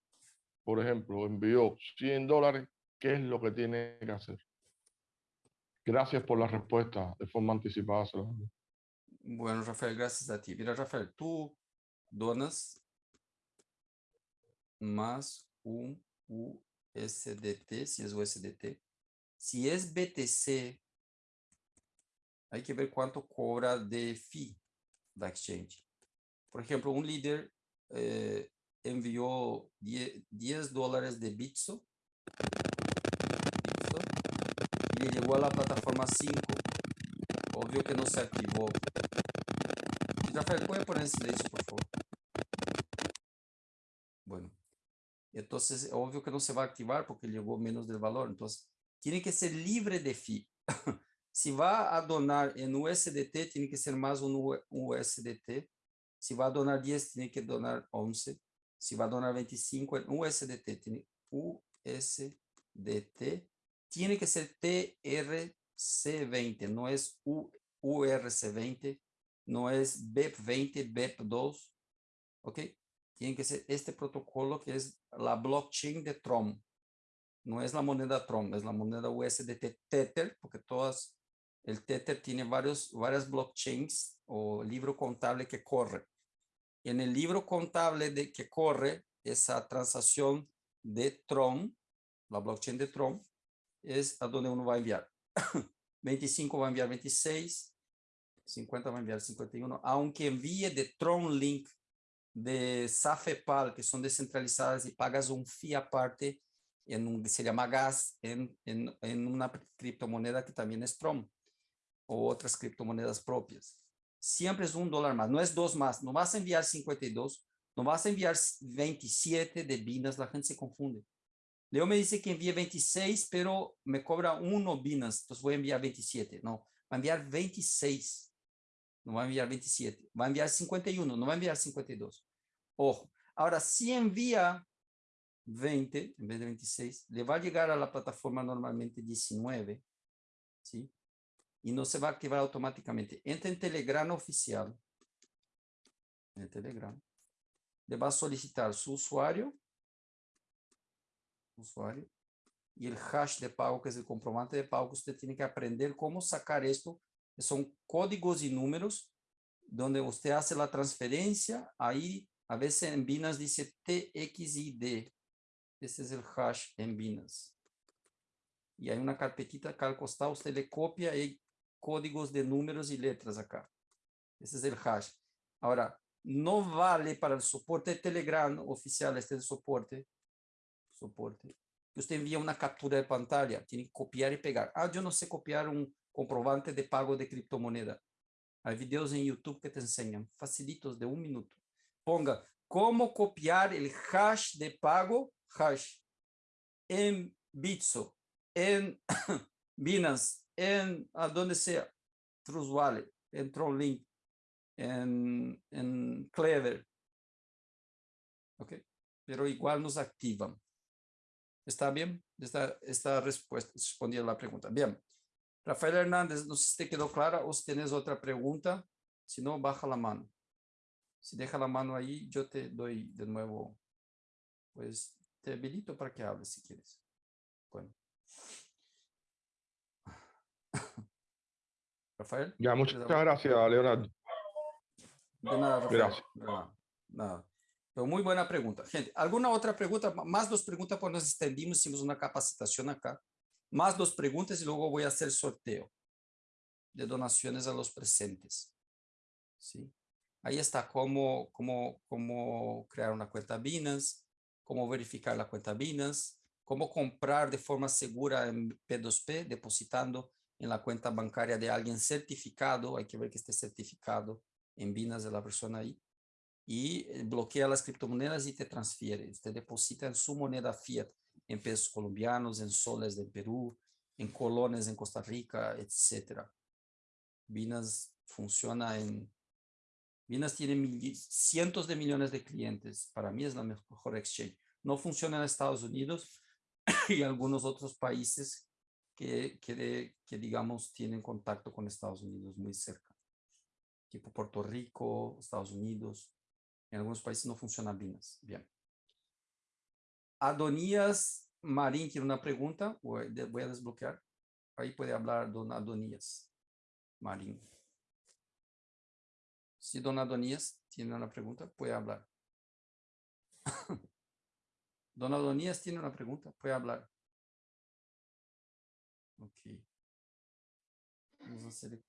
por ejemplo, envió 100 dólares, ¿qué es lo que tiene que hacer? Gracias por la respuesta de forma anticipada. Bueno, Rafael, gracias a ti. Mira, Rafael, tú donas más un USDT, si es USDT. Si es BTC, hay que ver cuánto cobra de fee da exchange. Por ejemplo, un líder eh, envió 10, dólares de Bitso, y le llegó a la plataforma 5. Obvio que no se activó. Rafael, ¿puede poner en silencio, por favor? Bueno, entonces, obvio que no se va a activar porque llegó menos del valor. Entonces, tiene que ser libre de fee. si va a donar en USDT, tiene que ser más un USDT. Si va a donar 10, tiene que donar 11. Si va a donar 25 en USDT, tiene USDT, tiene que ser TRC20, no es URC20, no es BEP20, BEP2, ¿ok? Tiene que ser este protocolo que es la blockchain de Tron. No es la moneda Tron, es la moneda USDT Tether, porque todas, el Tether tiene varios, varias blockchains o libro contable que corre en el libro contable de que corre esa transacción de Tron, la blockchain de Tron, es a donde uno va a enviar. 25 va a enviar 26, 50 va a enviar 51, aunque envíe de Tron Link de Safepal, que son descentralizadas y pagas un fee aparte, en un, se llama gas, en, en, en una criptomoneda que también es Tron, o otras criptomonedas propias siempre es un dólar más, no es dos más, no vas a enviar 52, no vas a enviar 27 de Binance, la gente se confunde. Leo me dice que envía 26, pero me cobra uno Binance, entonces voy a enviar 27. No, va a enviar 26, no va a enviar 27, va a enviar 51, no va a enviar 52. Ojo, ahora si envía 20 en vez de 26, le va a llegar a la plataforma normalmente 19, ¿sí? y no se va a activar automáticamente. Entra en Telegram oficial. En Telegram. Le va a solicitar su usuario. Usuario. Y el hash de pago, que es el comprobante de pago. Usted tiene que aprender cómo sacar esto. Son códigos y números donde usted hace la transferencia. Ahí a veces en Binance dice TXID. Ese es el hash en Binance. Y hay una carpetita acá al costado, usted le copia y códigos de números y letras acá. Ese es el hash. Ahora, no vale para el soporte de Telegram oficial, este es el soporte, soporte, que usted envía una captura de pantalla, tiene que copiar y pegar. Ah, yo no sé copiar un comprobante de pago de criptomoneda. Hay videos en YouTube que te enseñan, facilitos de un minuto. Ponga, cómo copiar el hash de pago, hash, en Bitso, en Binance, en a donde sea, Trust Wallet, en Tronlink, en, en Clever. ¿Ok? Pero igual nos activan. ¿Está bien? Esta, esta respuesta respondía a la pregunta. Bien. Rafael Hernández, no sé si te quedó clara o si tienes otra pregunta. Si no, baja la mano. Si deja la mano ahí, yo te doy de nuevo, pues te habilito para que hables si quieres. Bueno. Rafael. Ya, muchas gracias, Leonardo. De nada, Rafael. Gracias. nada. Pero muy buena pregunta. Gente, ¿alguna otra pregunta? Más dos preguntas, pues nos extendimos, hicimos una capacitación acá. Más dos preguntas y luego voy a hacer sorteo de donaciones a los presentes. ¿Sí? Ahí está cómo, cómo, cómo crear una cuenta Binance, cómo verificar la cuenta Binance, cómo comprar de forma segura en P2P, depositando en la cuenta bancaria de alguien certificado, hay que ver que esté certificado en Binance de la persona ahí, y eh, bloquea las criptomonedas y te transfiere. Usted deposita en su moneda fiat, en pesos colombianos, en soles de Perú, en colones en Costa Rica, etc. Binance funciona en Binance tiene mil- cientos de millones de clientes. Para mí es la mejor exchange. No funciona en Estados Unidos y algunos otros países que, que, de- que, digamos, tienen contacto con Estados Unidos muy cerca. Tipo Puerto Rico, Estados Unidos. En algunos países no funciona Binance. Bien. Adonías Marín tiene una pregunta. Voy a desbloquear. Ahí puede hablar don Adonías Marín. Si don Adonías tiene una pregunta, puede hablar. don Adonías tiene una pregunta, puede hablar. Ok. Vamos a hacer-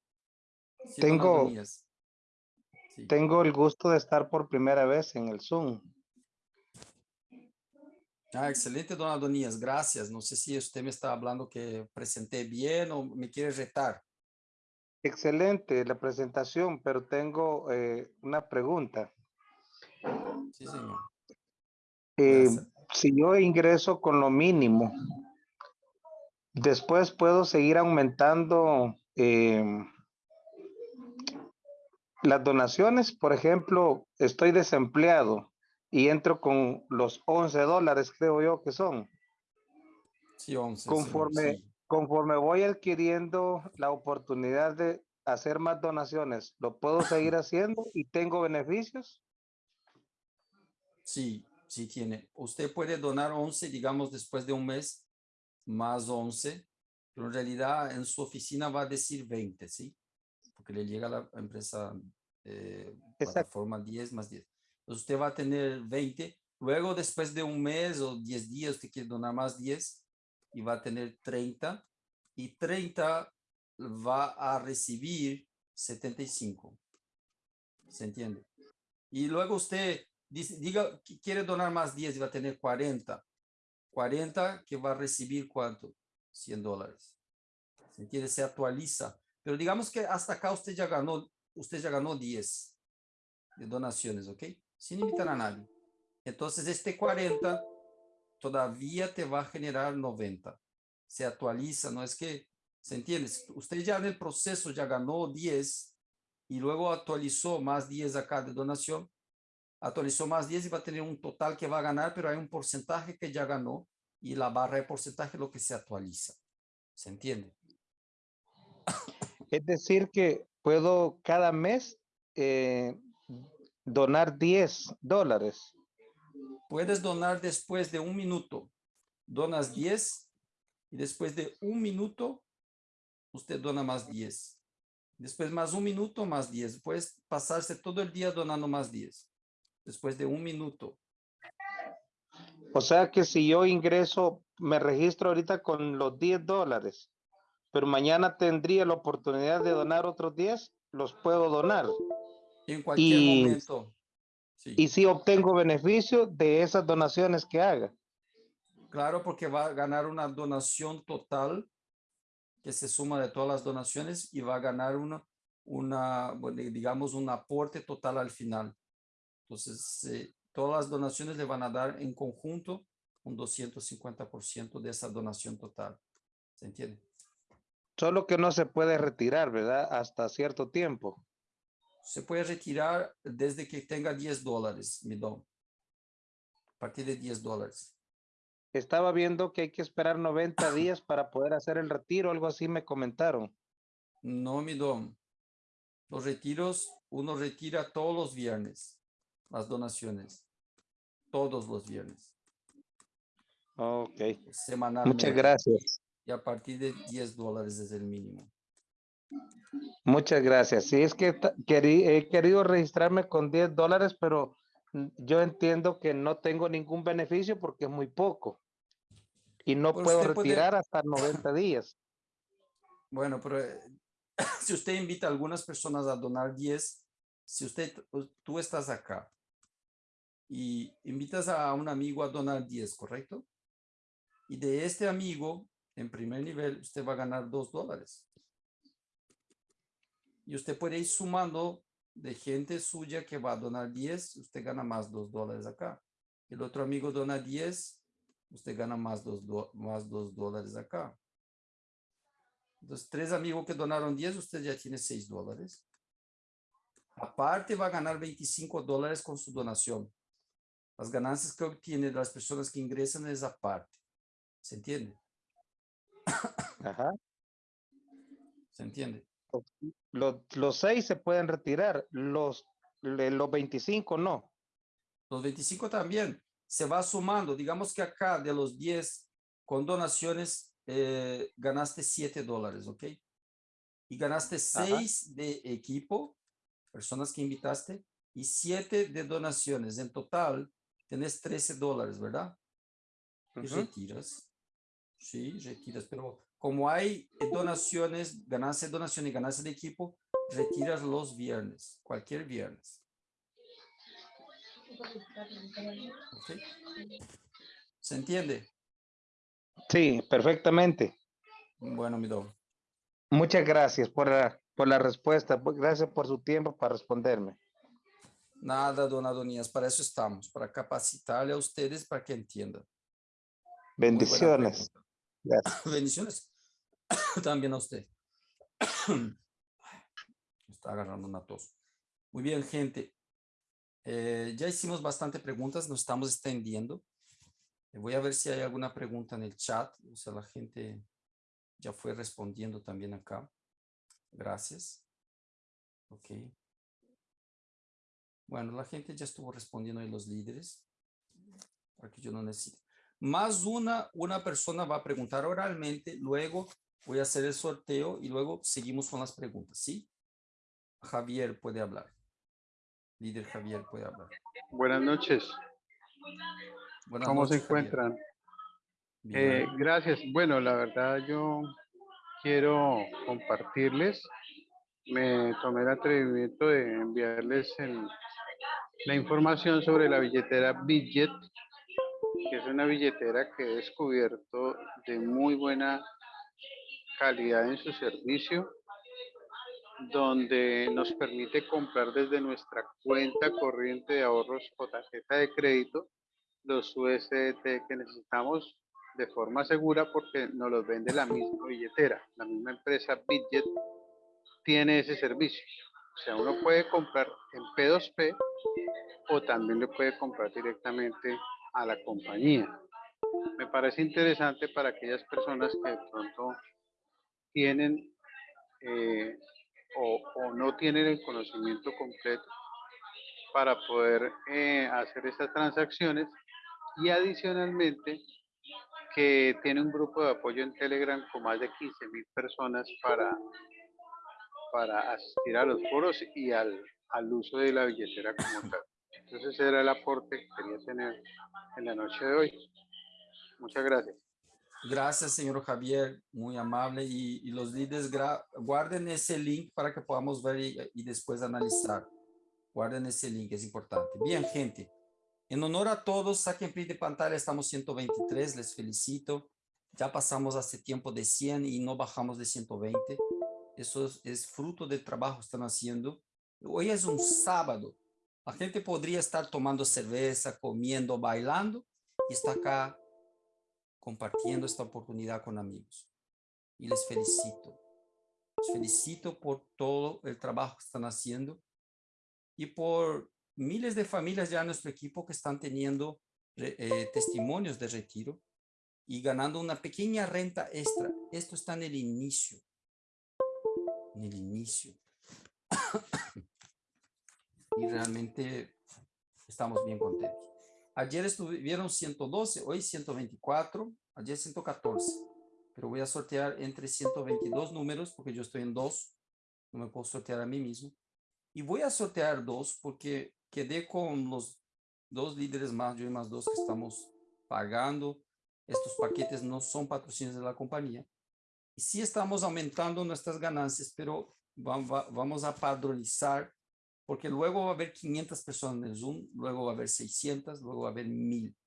Tengo- Adonías. Sí. Tengo el gusto de estar por primera vez en el Zoom. Ah, excelente, don Adonías, gracias. No sé si usted me está hablando que presenté bien o me quiere retar. Excelente la presentación, pero tengo eh, una pregunta. Sí, señor. Eh, si yo ingreso con lo mínimo, después puedo seguir aumentando em, las donaciones. Por ejemplo, estoy desempleado y entro con los 11 dólares, creo yo que son. Sí, 11. señor, Conforme- sí. Conforme voy adquiriendo la oportunidad de hacer más donaciones, ¿lo puedo seguir haciendo y tengo beneficios? Sí, sí tiene. Usted puede donar 11, digamos, después de un mes, más 11, pero en realidad en su oficina va a decir 20, ¿sí? Porque le llega a la empresa eh, plataforma 10 más 10. Entonces usted va a tener 20. Luego, después de un mes o 10 días, usted quiere donar más 10 y va a tener 30. Y 30 va a recibir 75. ¿Se entiende? Y luego usted dice, diga que quiere donar más 10 y va a tener 40. 40 que va a recibir cuánto? 100 dólares. ¿Se entiende? Se actualiza. Pero digamos que hasta acá usted ya ganó, usted ya ganó 10 de donaciones, ¿ok? Sin invitar a nadie. Entonces este 40 todavía te va a generar 90. Se actualiza, no es que, ¿se entiende? Usted ya en el proceso ya ganó 10 y luego actualizó más 10 acá de donación, actualizó más 10 y va a tener un total que va a ganar, pero hay un porcentaje que ya ganó y la barra de porcentaje es lo que se actualiza. ¿Se entiende? Es decir, que puedo cada mes eh, donar 10 dólares. Puedes donar después de un minuto. Donas 10 y después de un minuto usted dona más 10. Después más un minuto, más 10. Puedes pasarse todo el día donando más 10. Después de un minuto. O sea que si yo ingreso, me registro ahorita con los 10 dólares, pero mañana tendría la oportunidad de donar otros 10, los puedo donar. En cualquier Y- momento. Sí. Y si obtengo beneficio de esas donaciones que haga. Claro, porque va a ganar una donación total que se suma de todas las donaciones y va a ganar una, una digamos, un aporte total al final. Entonces, eh, todas las donaciones le van a dar en conjunto un 250% de esa donación total. ¿Se entiende? Solo que no se puede retirar, ¿verdad? Hasta cierto tiempo. Se puede retirar desde que tenga 10 dólares, mi don. A partir de 10 dólares. Estaba viendo que hay que esperar 90 días para poder hacer el retiro, algo así me comentaron. No, mi don. Los retiros, uno retira todos los viernes las donaciones. Todos los viernes. Ok, Semanalmente. muchas gracias. Y a partir de 10 dólares es el mínimo. Muchas gracias. Sí, es que he querido registrarme con 10 dólares, pero mm, yo entiendo que no tengo ningún beneficio porque es muy poco. Y no Pero puedo puede- retirar hasta 90 días. Bueno, pero eh, si usted invita a algunas personas a donar 10, si usted, tú estás acá y invitas a un amigo a donar 10, ¿correcto? Y de este amigo, en primer nivel, usted va a ganar 2 dólares. Y usted puede ir sumando de gente suya que va a donar 10, usted gana más 2 dólares acá. El otro amigo dona 10, usted gana más 2 más dos dólares acá. Entonces, tres amigos que donaron 10, usted ya tiene 6 dólares. Aparte va a ganar 25 dólares con su donación. Las ganancias que obtiene de las personas que ingresan es aparte. ¿Se entiende? Ajá. ¿Se entiende? Los, los seis se pueden retirar, los, los 25 no. Los 25 también se va sumando. Digamos que acá de los 10 con donaciones eh, ganaste 7 dólares, ¿ok? Y ganaste 6 de equipo, personas que invitaste, y 7 de donaciones. En total, tenés 13 dólares, ¿verdad? Y Ujú. retiras. Sí, retiras, pero como hay eh, donaciones, ganancia de donación y ganancia de equipo, retiras los viernes, cualquier viernes. ¿Se entiende? Sí, perfectamente. Bueno, mi don. Muchas gracias por la, por la respuesta. pues, Gracias por su tiempo para responderme. Nada, don Adonías, para eso estamos, para capacitarle a ustedes para que entiendan. Bendiciones. Gracias. Bendiciones. También a usted. Está agarrando una tos. Muy bien, gente. Eh, ya hicimos bastante preguntas, nos estamos extendiendo. Eh, Voy a ver si hay alguna pregunta en el chat. O sea, la gente ya fue respondiendo también acá. Gracias. Ok. Bueno, la gente ya estuvo respondiendo ahí los líderes. Para que yo no necesite. Más una, una persona va a preguntar oralmente, luego voy a hacer el sorteo y luego seguimos con las preguntas, ¿sí? Javier puede hablar. Líder Javier puede hablar. Buenas noches, Buenas ¿cómo se noches, Javier. encuentran? Eh, gracias. Bueno, la verdad yo quiero compartirles, me tomé el atrevimiento de enviarles el- la información sobre la billetera Bidget, que es una billetera que he descubierto de muy buena calidad en su servicio, donde nos permite comprar desde nuestra cuenta corriente de ahorros o tarjeta de crédito los USDT que necesitamos de forma segura porque nos los vende la misma billetera. La misma empresa Bitget tiene ese servicio. O sea, uno puede comprar en P2P o también lo puede comprar directamente a la compañía. Me parece interesante para aquellas personas que de pronto tienen eh, o, no tienen el conocimiento completo para poder eh, hacer estas transacciones y adicionalmente que tiene un grupo de apoyo en Telegram con más de 15 mil personas para, para asistir a los foros y al, al uso de la billetera como tal. Entonces ese era el aporte que quería tener en la noche de hoy. Muchas gracias. Gracias, señor Javier, muy amable. Y, y los líderes, guarden ese link para que podamos ver y, y después analizar. Guarden ese link, es importante. Bien, gente. En honor a todos, saquen print de pantalla, estamos 123, les felicito. Ya pasamos hace tiempo de 100 y no bajamos de 120. Eso es, es fruto del trabajo que están haciendo. Hoy es un sábado. La gente podría estar tomando cerveza, comiendo, bailando y está acá compartiendo esta oportunidad con amigos. Y les felicito. Les felicito por todo el trabajo que están haciendo y por miles de familias ya en nuestro equipo que están teniendo eh, testimonios de retiro y ganando una pequeña renta extra. Esto está en el inicio. En el inicio. y realmente estamos bien contentos. Ayer estuvieron 112, hoy 124, ayer 114. Pero voy a sortear entre 122 números porque yo estoy en dos. No me puedo sortear a mí mismo. Y voy a sortear dos porque quedé con los dos líderes más, yo y más dos que estamos pagando. Estos paquetes no son patrocinios de la compañía. Y sí estamos aumentando nuestras ganancias, pero va- va- vamos a padronizar porque luego va a haber 500 personas en Zoom, luego va a haber 600, luego va a haber 1000.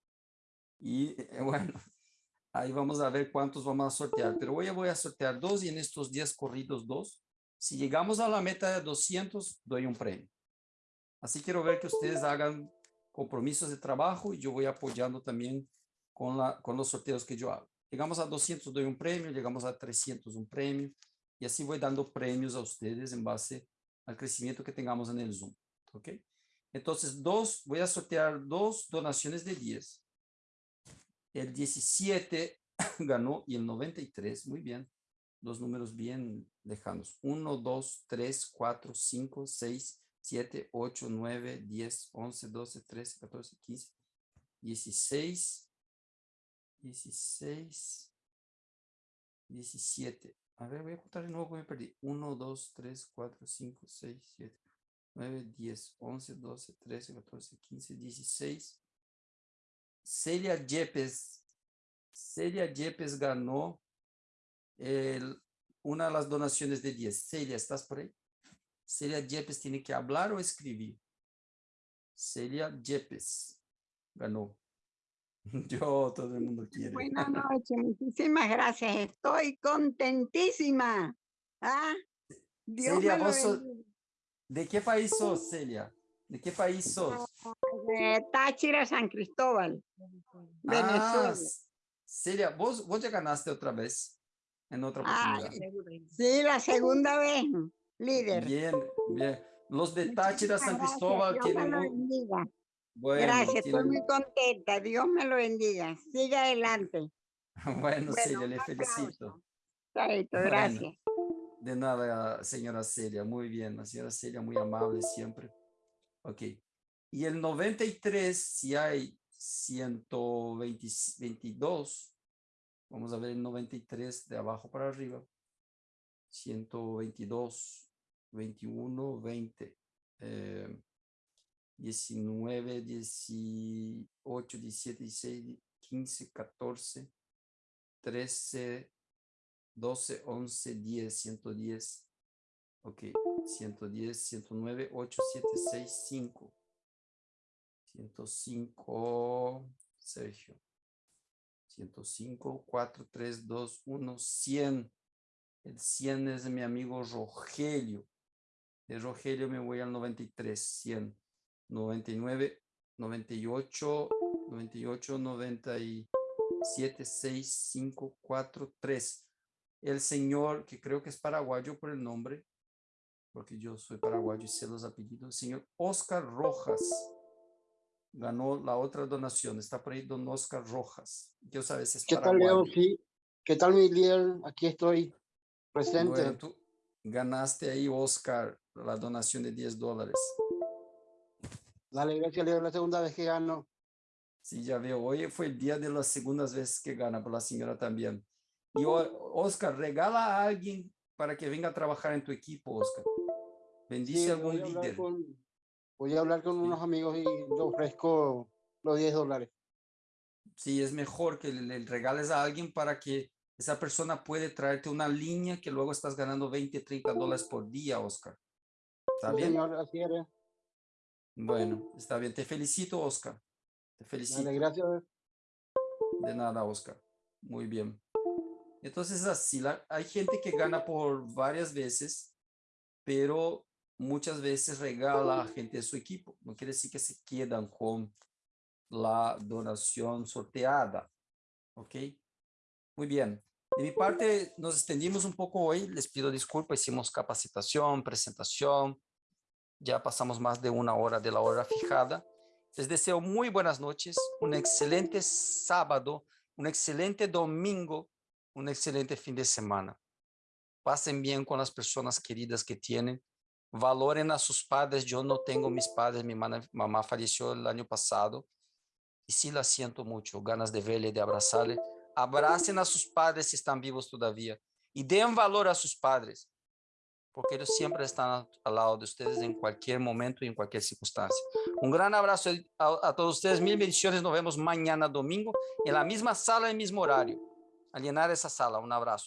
Y eh, bueno, ahí vamos a ver cuántos vamos a sortear, pero hoy voy a sortear dos y en estos días corridos dos. Si llegamos a la meta de 200, doy un premio. Así quiero ver que ustedes hagan compromisos de trabajo y yo voy apoyando también con, la, con los sorteos que yo hago. Llegamos a 200, doy un premio, llegamos a 300, un premio, y así voy dando premios a ustedes en base al crecimiento que tengamos en el Zoom. ¿Ok? Entonces, dos, voy a sortear dos donaciones de 10. El 17 ganó y el 93, muy bien. Dos números bien lejanos. 1, 2, 3, 4, 5, 6, 7, 8, 9, 10, 11, 12, 13, 14, 15, 16, 16, 17. A ver, voy a contar de nuevo que me perdí. 1, 2, 3, 4, 5, 6, 7, 9, 10, 11, 12, 13, 14, 15, 16. Celia Yepes. Celia Yepes ganó el, una de las donaciones de 10. Celia, ¿estás por ahí? Celia Yepes tiene que hablar o escribir. Celia Yepes ganó. Yo, todo el mundo quiere. Buenas noches, muchísimas gracias. Estoy contentísima. ¿Ah? Dios Celia, me lo vos sos-. ¿De qué país sos, Celia? ¿De qué país sos? De Táchira, San Cristóbal, Ah, Venezuela. s- Celia, vos, vos ya ganaste otra vez en otra Ah, oportunidad. sí, la segunda vez, líder. Bien, bien. Los de Táchira, San Cristóbal gracias, tienen bueno, Gracias, estoy muy contenta. Dios me lo bendiga. Siga adelante. bueno, Bueno, Celia, le felicito. Chaito, Bueno. gracias. De nada, señora Celia, muy bien, la señora Celia muy amable siempre. Ok. Y el 93, si hay 122, vamos a ver el 93 de abajo para arriba. 122, 21, 20, eh, 19, 18, 17, 16, 15, 14, 13, 12, 11, 10, 110. Ok, 110, 109, 8, 7, 6, 5. 105, Sergio. 105, 4, 3, 2, 1, 100. El 100 es de mi amigo Rogelio. De Rogelio me voy al 93, 100. 99, 98, 98, 97, 6, 5, 4, 3. El señor, que creo que es paraguayo por el nombre, porque yo soy paraguayo y sé los apellidos, el señor Oscar Rojas ganó la otra donación. Está por ahí don Oscar Rojas. Yo sabes, es ¿Qué tal, Leo? paraguayo. Sí. ¿Qué tal, mi líder? Aquí estoy presente. Bueno, tú ganaste ahí, Oscar, la donación de 10 dólares. Dale, gracias, Leo. La segunda vez que gano. Sí, ya veo. Hoy fue el día de las segundas veces que gana, por la señora también. Y Oscar, regala a alguien para que venga a trabajar en tu equipo, Oscar. Bendice Sí, a algún voy a líder. con, voy a hablar con Sí. unos amigos y le ofrezco los 10 dólares. Sí, es mejor que le, le regales a alguien para que esa persona puede traerte una línea que luego estás ganando 20, 30 dólares por día, Oscar. ¿Está Sí, bien? señor, así eres. Bueno, está bien. Te felicito, Oscar. Te felicito. Gracias. De nada, Oscar. Muy bien. Entonces, así, la- hay gente que gana por varias veces, pero muchas veces regala a gente de su equipo. No quiere decir que se quedan con la donación sorteada. ¿Ok? Muy bien. De mi parte, nos extendimos un poco hoy. Les pido disculpas. Hicimos capacitación, presentación. Ya pasamos más de una hora de la hora fijada. Les deseo muy buenas noches, un excelente sábado, un excelente domingo, un excelente fin de semana. Pasen bien con las personas queridas que tienen. Valoren a sus padres. Yo no tengo mis padres. Mi mamá falleció el año pasado y sí la siento mucho. Ganas de verle, de abrazarle. Abracen a sus padres si están vivos todavía y den valor a sus padres porque ellos siempre están al lado de ustedes en cualquier momento y en cualquier circunstancia. Un gran abrazo a, a todos ustedes, mil bendiciones, nos vemos mañana domingo en la misma sala, en el mismo horario. A llenar esa sala, un abrazo.